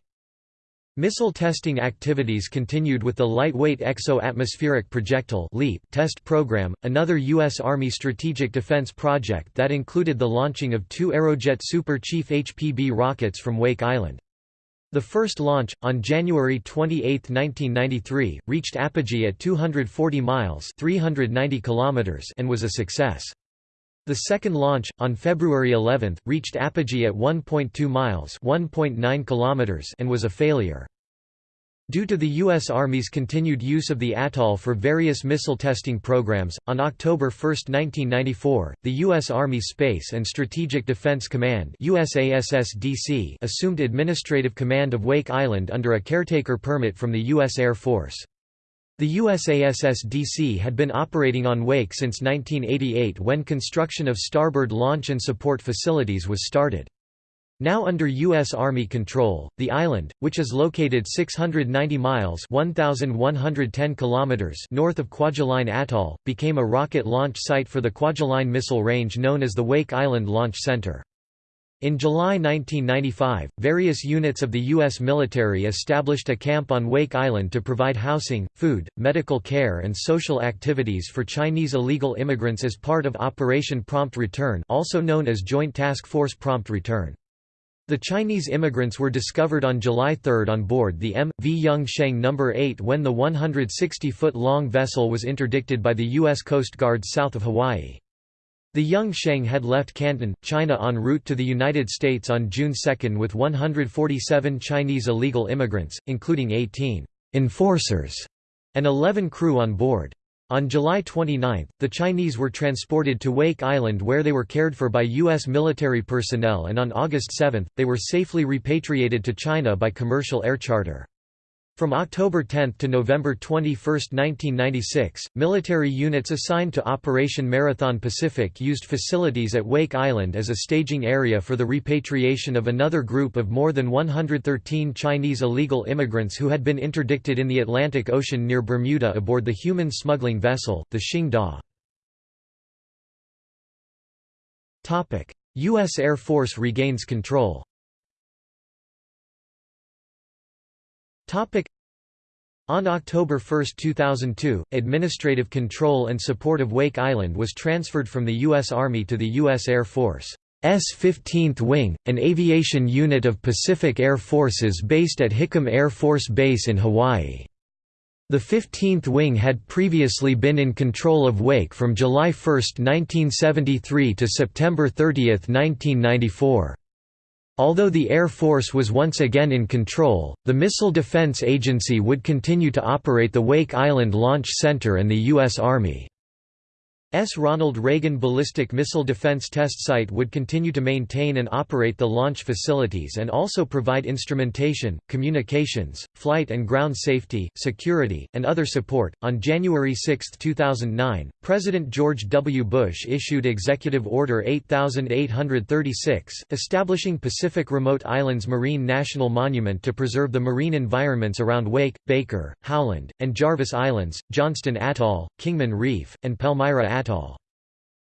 Missile testing activities continued with the Lightweight Exo-Atmospheric Projectile test program, another U.S. Army strategic defense project that included the launching of two Aerojet Super Chief HPB rockets from Wake Island. The first launch, on January 28, 1993, reached apogee at 240 miles 390 kilometers and was a success. The second launch, on February 11, reached apogee at 1.2 miles (1.9 kilometers) and was a failure. Due to the U.S. Army's continued use of the atoll for various missile testing programs, on October 1, 1994, the U.S. Army Space and Strategic Defense Command assumed administrative command of Wake Island under a caretaker permit from the U.S. Air Force. The USASSDC had been operating on Wake since 1988 when construction of Starbird launch and support facilities was started. Now under U.S. Army control, the island, which is located 690 miles 1,110 kilometers north of Kwajalein Atoll, became a rocket launch site for the Kwajalein missile range known as the Wake Island Launch Center. In July 1995, various units of the U.S. military established a camp on Wake Island to provide housing, food, medical care and social activities for Chinese illegal immigrants as part of Operation Prompt Return also known as Joint Task Force Prompt Return. The Chinese immigrants were discovered on July 3 on board the M.V. Yung Sheng No. 8 when the 160-foot-long vessel was interdicted by the U.S. Coast Guard south of Hawaii. The Yung Sheng had left Canton, China en route to the United States on June 2 with 147 Chinese illegal immigrants, including 18 «enforcers» and 11 crew on board. On July 29, the Chinese were transported to Wake Island where they were cared for by U.S. military personnel and on August 7, they were safely repatriated to China by commercial air charter. From October 10 to November 21, 1996, military units assigned to Operation Marathon Pacific used facilities at Wake Island as a staging area for the repatriation of another group of more than 113 Chinese illegal immigrants who had been interdicted in the Atlantic Ocean near Bermuda aboard the human smuggling vessel, the Xing Da. U.S. Air Force regains control On October 1, 2002, administrative control and support of Wake Island was transferred from the U.S. Army to the U.S. Air Force. S 15th Wing, an aviation unit of Pacific Air Forces based at Hickam Air Force Base in Hawaii. The 15th Wing had previously been in control of Wake from July 1, 1973 to September 30, 1994. Although the Air Force was once again in control, the Missile Defense Agency would continue to operate the Wake Island Launch Center and the U.S. Army. S. Ronald Reagan Ballistic Missile Defense Test Site would continue to maintain and operate the launch facilities and also provide instrumentation, communications, flight and ground safety, security, and other support. On January 6, 2009, President George W. Bush issued Executive Order 8836, establishing Pacific Remote Islands Marine National Monument to preserve the marine environments around Wake, Baker, Howland, and Jarvis Islands, Johnston Atoll, Kingman Reef, and Palmyra Atoll.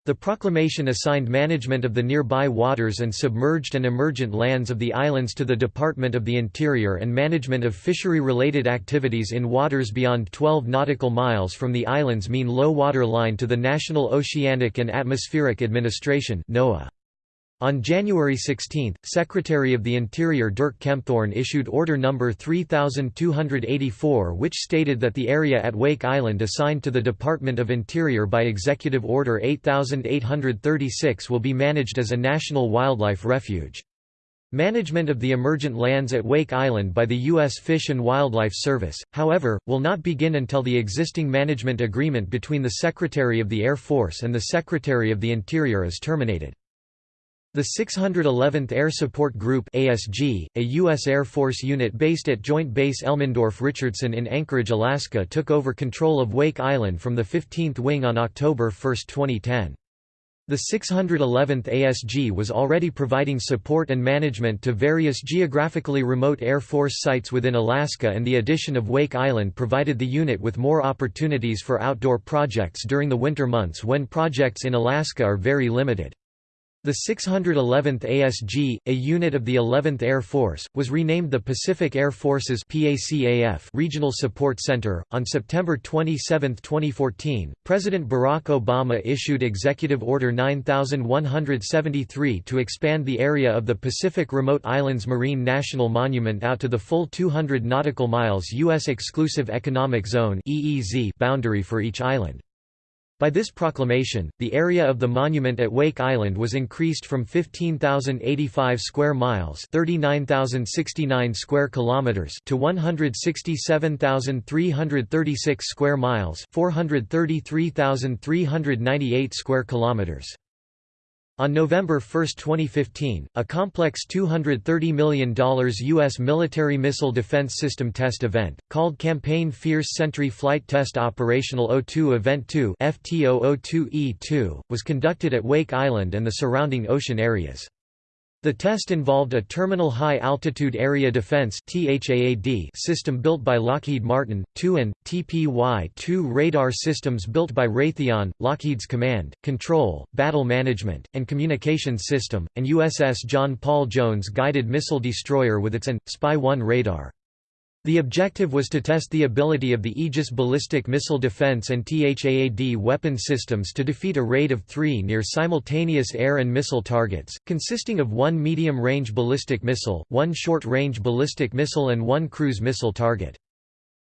The proclamation assigned management of the nearby waters and submerged and emergent lands of the islands to the Department of the Interior and management of fishery-related activities in waters beyond 12 nautical miles from the islands mean low water line to the National Oceanic and Atmospheric Administration NOAA. On January 16, Secretary of the Interior Dirk Kempthorne issued Order No. 3284 which stated that the area at Wake Island assigned to the Department of Interior by Executive Order 8836 will be managed as a national wildlife refuge. Management of the emergent lands at Wake Island by the U.S. Fish and Wildlife Service, however, will not begin until the existing management agreement between the Secretary of the Air Force and the Secretary of the Interior is terminated. The 611th Air Support Group ASG, a U.S. Air Force unit based at Joint Base Elmendorf-Richardson in Anchorage, Alaska took over control of Wake Island from the 15th Wing on October 1, 2010. The 611th ASG was already providing support and management to various geographically remote Air Force sites within Alaska and the addition of Wake Island provided the unit with more opportunities for outdoor projects during the winter months when projects in Alaska are very limited. The 611th ASG, a unit of the 11th Air Force, was renamed the Pacific Air Forces PACAF Regional Support Center. On September 27, 2014, President Barack Obama issued Executive Order 9173 to expand the area of the Pacific Remote Islands Marine National Monument out to the full 200 nautical miles U.S. Exclusive Economic Zone boundary for each island. By this proclamation, the area of the monument at Wake Island was increased from 15,085 square miles, 39,069 square kilometers to 167,336 square miles, 433,398 square kilometers. On November 1, 2015, a complex $230 million U.S. military missile defense system test event, called Campaign Fierce Sentry Flight Test Operational O2 Event 2 FTO-02E2, was conducted at Wake Island and the surrounding ocean areas. The test involved a Terminal High Altitude Area Defense system built by Lockheed Martin, two and, TPY-2 radar systems built by Raytheon, Lockheed's Command, Control, Battle Management, and Communications System, and USS John Paul Jones guided missile destroyer with its AN, Spy-1 radar. The objective was to test the ability of the Aegis ballistic missile defense and THAAD weapon systems to defeat a raid of three near-simultaneous air and missile targets, consisting of one medium-range ballistic missile, one short-range ballistic missile and one cruise missile target.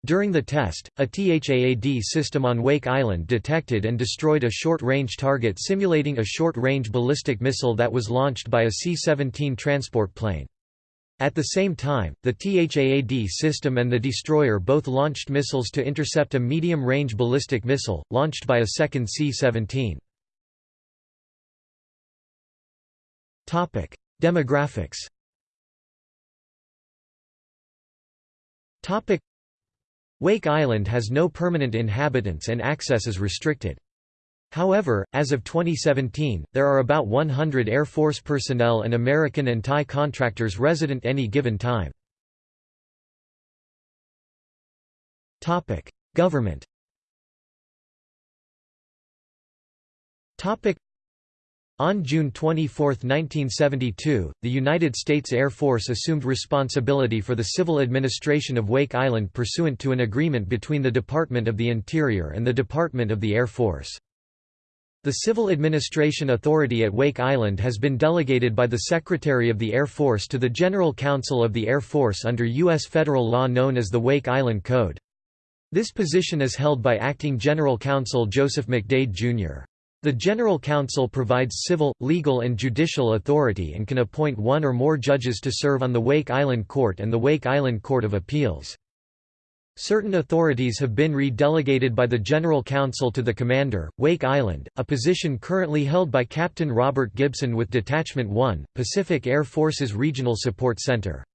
During the test, a THAAD system on Wake Island detected and destroyed a short-range target simulating a short-range ballistic missile that was launched by a C-17 transport plane. At the same time, the THAAD system and the destroyer both launched missiles to intercept a medium-range ballistic missile, launched by a second C-17. Demographics Wake Island has no permanent inhabitants and access is restricted. However, as of 2017, there are about 100 Air Force personnel and American and Thai contractors resident any given time. Government on June 24, 1972, the United States Air Force assumed responsibility for the civil administration of Wake Island pursuant to an agreement between the Department of the Interior and the Department of the Air Force. The Civil Administration Authority at Wake Island has been delegated by the Secretary of the Air Force to the General Counsel of the Air Force under U.S. federal law known as the Wake Island Code. This position is held by Acting General Counsel Joseph McDade, Jr. The General Counsel provides civil, legal and judicial authority and can appoint one or more judges to serve on the Wake Island Court and the Wake Island Court of Appeals. Certain authorities have been re-delegated by the General Counsel to the Commander, Wake Island, a position currently held by Captain Robert Gibson with Detachment 1, Pacific Air Force's Regional Support Center.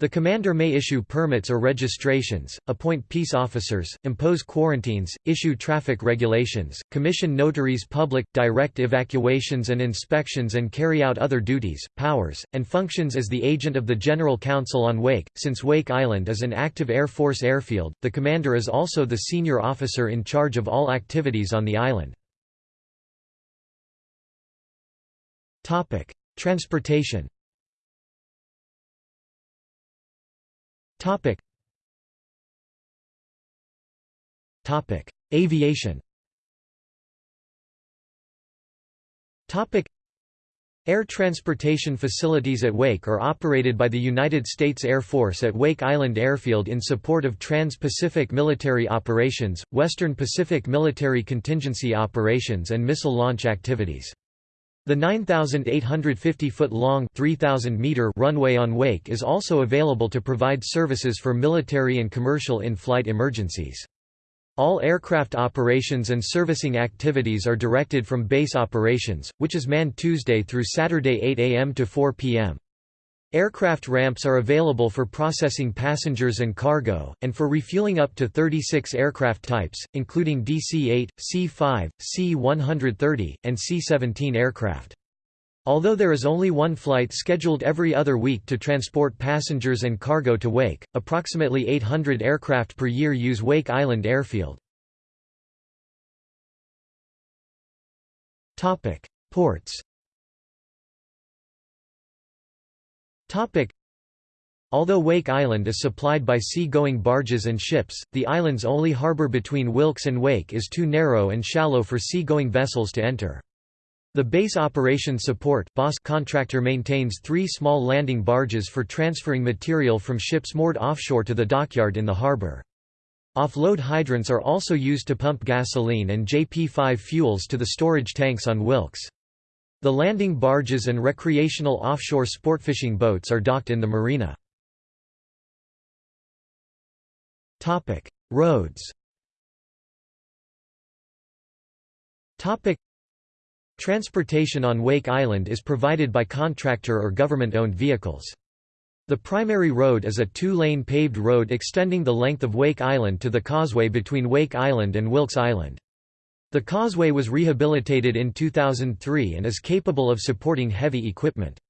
The commander may issue permits or registrations, appoint peace officers, impose quarantines, issue traffic regulations, commission notaries public, direct evacuations and inspections and carry out other duties, powers, and functions as the agent of the General Counsel on Wake. Since Wake Island is an active Air Force airfield, the commander is also the senior officer in charge of all activities on the island. Transportation Topic. Topic: Aviation. Topic: Air transportation facilities at Wake are operated by the United States Air Force at Wake Island Airfield in support of Trans-Pacific Military Operations, Western Pacific Military Contingency Operations and missile launch activities. The 9,850-foot-long runway on Wake is also available to provide services for military and commercial in-flight emergencies. All aircraft operations and servicing activities are directed from base operations, which is manned Tuesday through Saturday 8 a.m. to 4 p.m. Aircraft ramps are available for processing passengers and cargo, and for refueling up to 36 aircraft types, including DC-8, C-5, C-130, and C-17 aircraft. Although there is only one flight scheduled every other week to transport passengers and cargo to Wake, approximately 800 aircraft per year use Wake Island Airfield. Ports Although Wake Island is supplied by sea-going barges and ships, the island's only harbor between Wilkes and Wake is too narrow and shallow for sea-going vessels to enter. The Base Operations Support contractor maintains three small landing barges for transferring material from ships moored offshore to the dockyard in the harbor. Offload hydrants are also used to pump gasoline and JP5 fuels to the storage tanks on Wilkes. The landing barges and recreational offshore sportfishing boats are docked in the marina. Roads Transportation on Wake Island is provided by contractor or government-owned vehicles. The primary road is a two-lane paved road extending the length of Wake Island to the causeway between Wake Island and Wilkes Island. The causeway was rehabilitated in 2003 and is capable of supporting heavy equipment.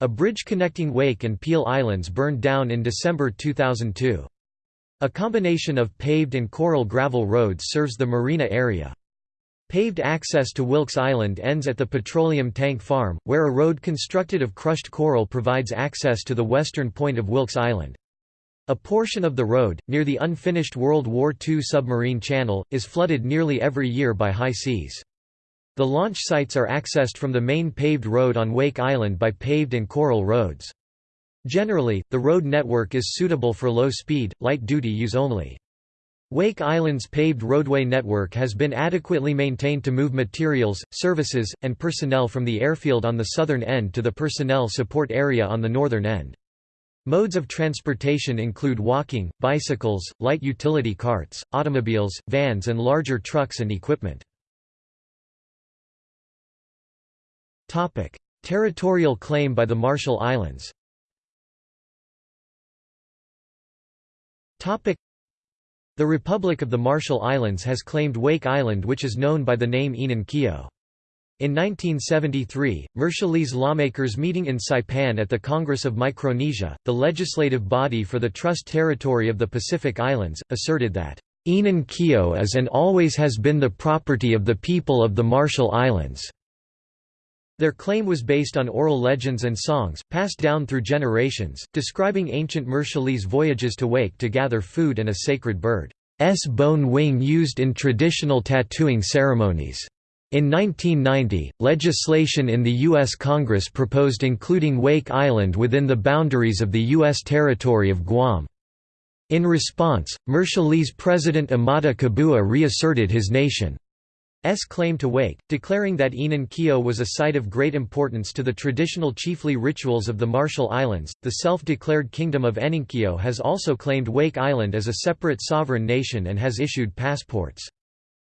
A bridge connecting Wake and Peale Islands burned down in December 2002. A combination of paved and coral gravel roads serves the marina area. Paved access to Wilkes Island ends at the petroleum tank farm, where a road constructed of crushed coral provides access to the western point of Wilkes Island. A portion of the road, near the unfinished World War II submarine channel, is flooded nearly every year by high seas. The launch sites are accessed from the main paved road on Wake Island by paved and coral roads. Generally, the road network is suitable for low-speed, light-duty use only. Wake Island's paved roadway network has been adequately maintained to move materials, services, and personnel from the airfield on the southern end to the personnel support area on the northern end. Modes of transportation include walking, bicycles, light utility carts, automobiles, vans and larger trucks and equipment. Topic: Territorial claim by the Marshall Islands Topic: the Republic of the Marshall Islands has claimed Wake Island which is known by the name Enan. In 1973, Marshallese lawmakers meeting in Saipan at the Congress of Micronesia, the legislative body for the Trust Territory of the Pacific Islands, asserted that, "...Enan Keo is and always has been the property of the people of the Marshall Islands." Their claim was based on oral legends and songs, passed down through generations, describing ancient Marshallese voyages to Wake to gather food and a sacred bird's bone wing used in traditional tattooing ceremonies. In 1990, legislation in the U.S. Congress proposed including Wake Island within the boundaries of the U.S. territory of Guam. In response, Marshallese President Amata Kabua reasserted his nation S claim to Wake, declaring that Enan Keo was a site of great importance to the traditional chiefly rituals of the Marshall Islands. The self-declared Kingdom of Eninkio has also claimed Wake Island as a separate sovereign nation and has issued passports.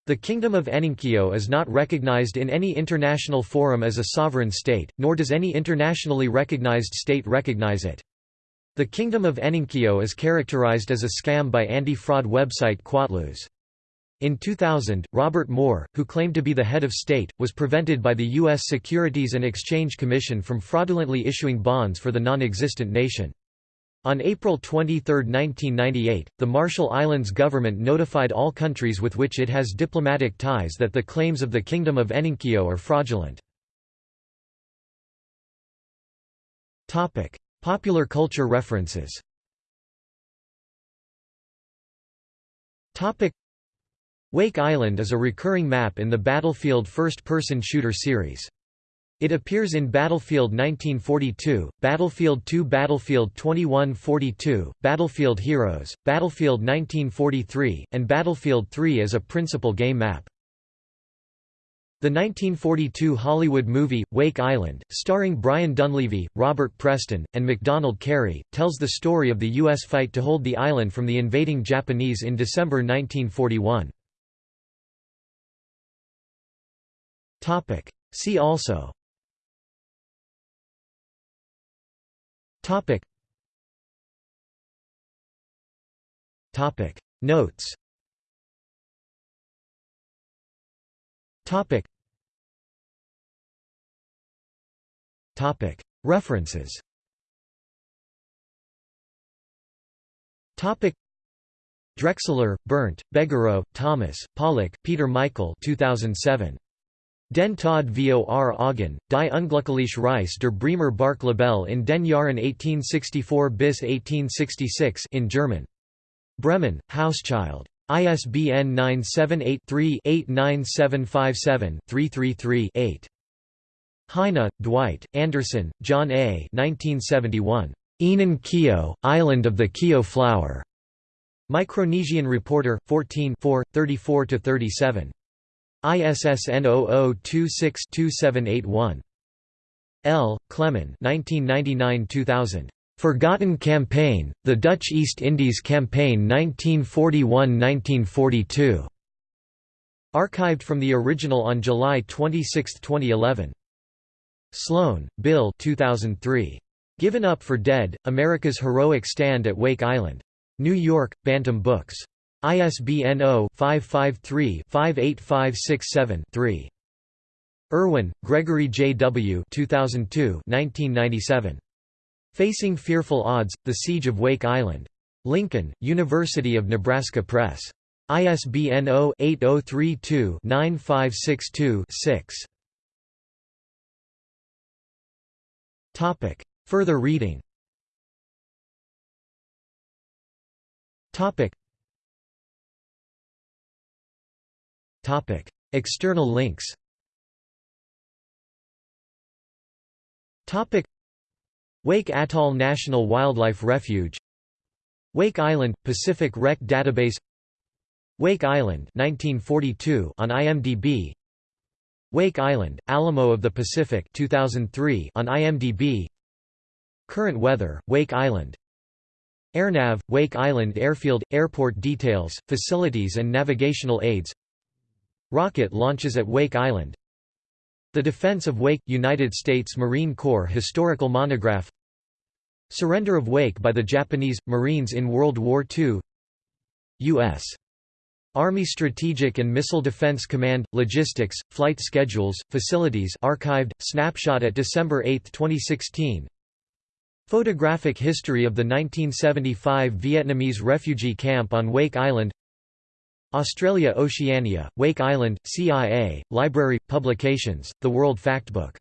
The Kingdom of Eninkio is not recognized in any international forum as a sovereign state, nor does any internationally recognized state recognize it. The Kingdom of Eninkio is characterized as a scam by anti-fraud website Quatloos. In 2000, Robert Moore, who claimed to be the head of state, was prevented by the U.S. Securities and Exchange Commission from fraudulently issuing bonds for the non-existent nation. On April 23, 1998, the Marshall Islands government notified all countries with which it has diplomatic ties that the claims of the Kingdom of Eninkio are fraudulent. Popular culture references Wake Island is a recurring map in the Battlefield first-person shooter series. It appears in Battlefield 1942, Battlefield 2 Battlefield 2142, Battlefield Heroes, Battlefield 1943, and Battlefield 3 as a principal game map. The 1942 Hollywood movie, Wake Island, starring Brian Donlevy, Robert Preston, and MacDonald Carey, tells the story of the U.S. fight to hold the island from the invading Japanese in December 1941. Topic. See also Topic. Topic. Notes Topic. Topic. References Topic. Drexler, Bernd, Begerow, Thomas, Pollock, Peter Michael 2007. Den Tod vor Augen, die Unglückliche Reise der Bremer Bark Libelle in den Jahren 1864 bis 1866 in German. Bremen, Hauschild. ISBN 978-3-89757-333-8. Heine, Dwight, Anderson, John A. 1971. Enan Keo, Island of the Keo Flower. Micronesian Reporter, 14 34–37. ISSN 0026-2781. L. Clement 1999–2000. Forgotten Campaign, The Dutch East Indies Campaign 1941–1942. Archived from the original on July 26, 2011. Sloan, Bill 2003. Given Up for Dead, America's Heroic Stand at Wake Island. New York, Bantam Books. ISBN 0-553-58567-3. Urwin, Gregory J. W. 2002 1997. Facing Fearful Odds, The Siege of Wake Island. Lincoln, University of Nebraska Press. ISBN 0-8032-9562-6. Further reading Topic. External links. Topic. Wake Atoll National Wildlife Refuge. Wake Island – Pacific Rec Database. Wake Island 1942 on IMDb Wake Island – Alamo of the Pacific 2003 on IMDb Current weather, Wake Island. AirNav, Wake Island Airfield – Airport details, facilities and navigational aids Rocket launches at Wake Island. The Defense of Wake – United States Marine Corps Historical Monograph. Surrender of Wake by the Japanese – Marines in World War II U.S. Army Strategic and Missile Defense Command – Logistics, Flight Schedules, Facilities archived, snapshot at December 8, 2016 Photographic history of the 1975 Vietnamese refugee camp on Wake Island Australia Oceania, Wake Island, CIA, Library, Publications, The World Factbook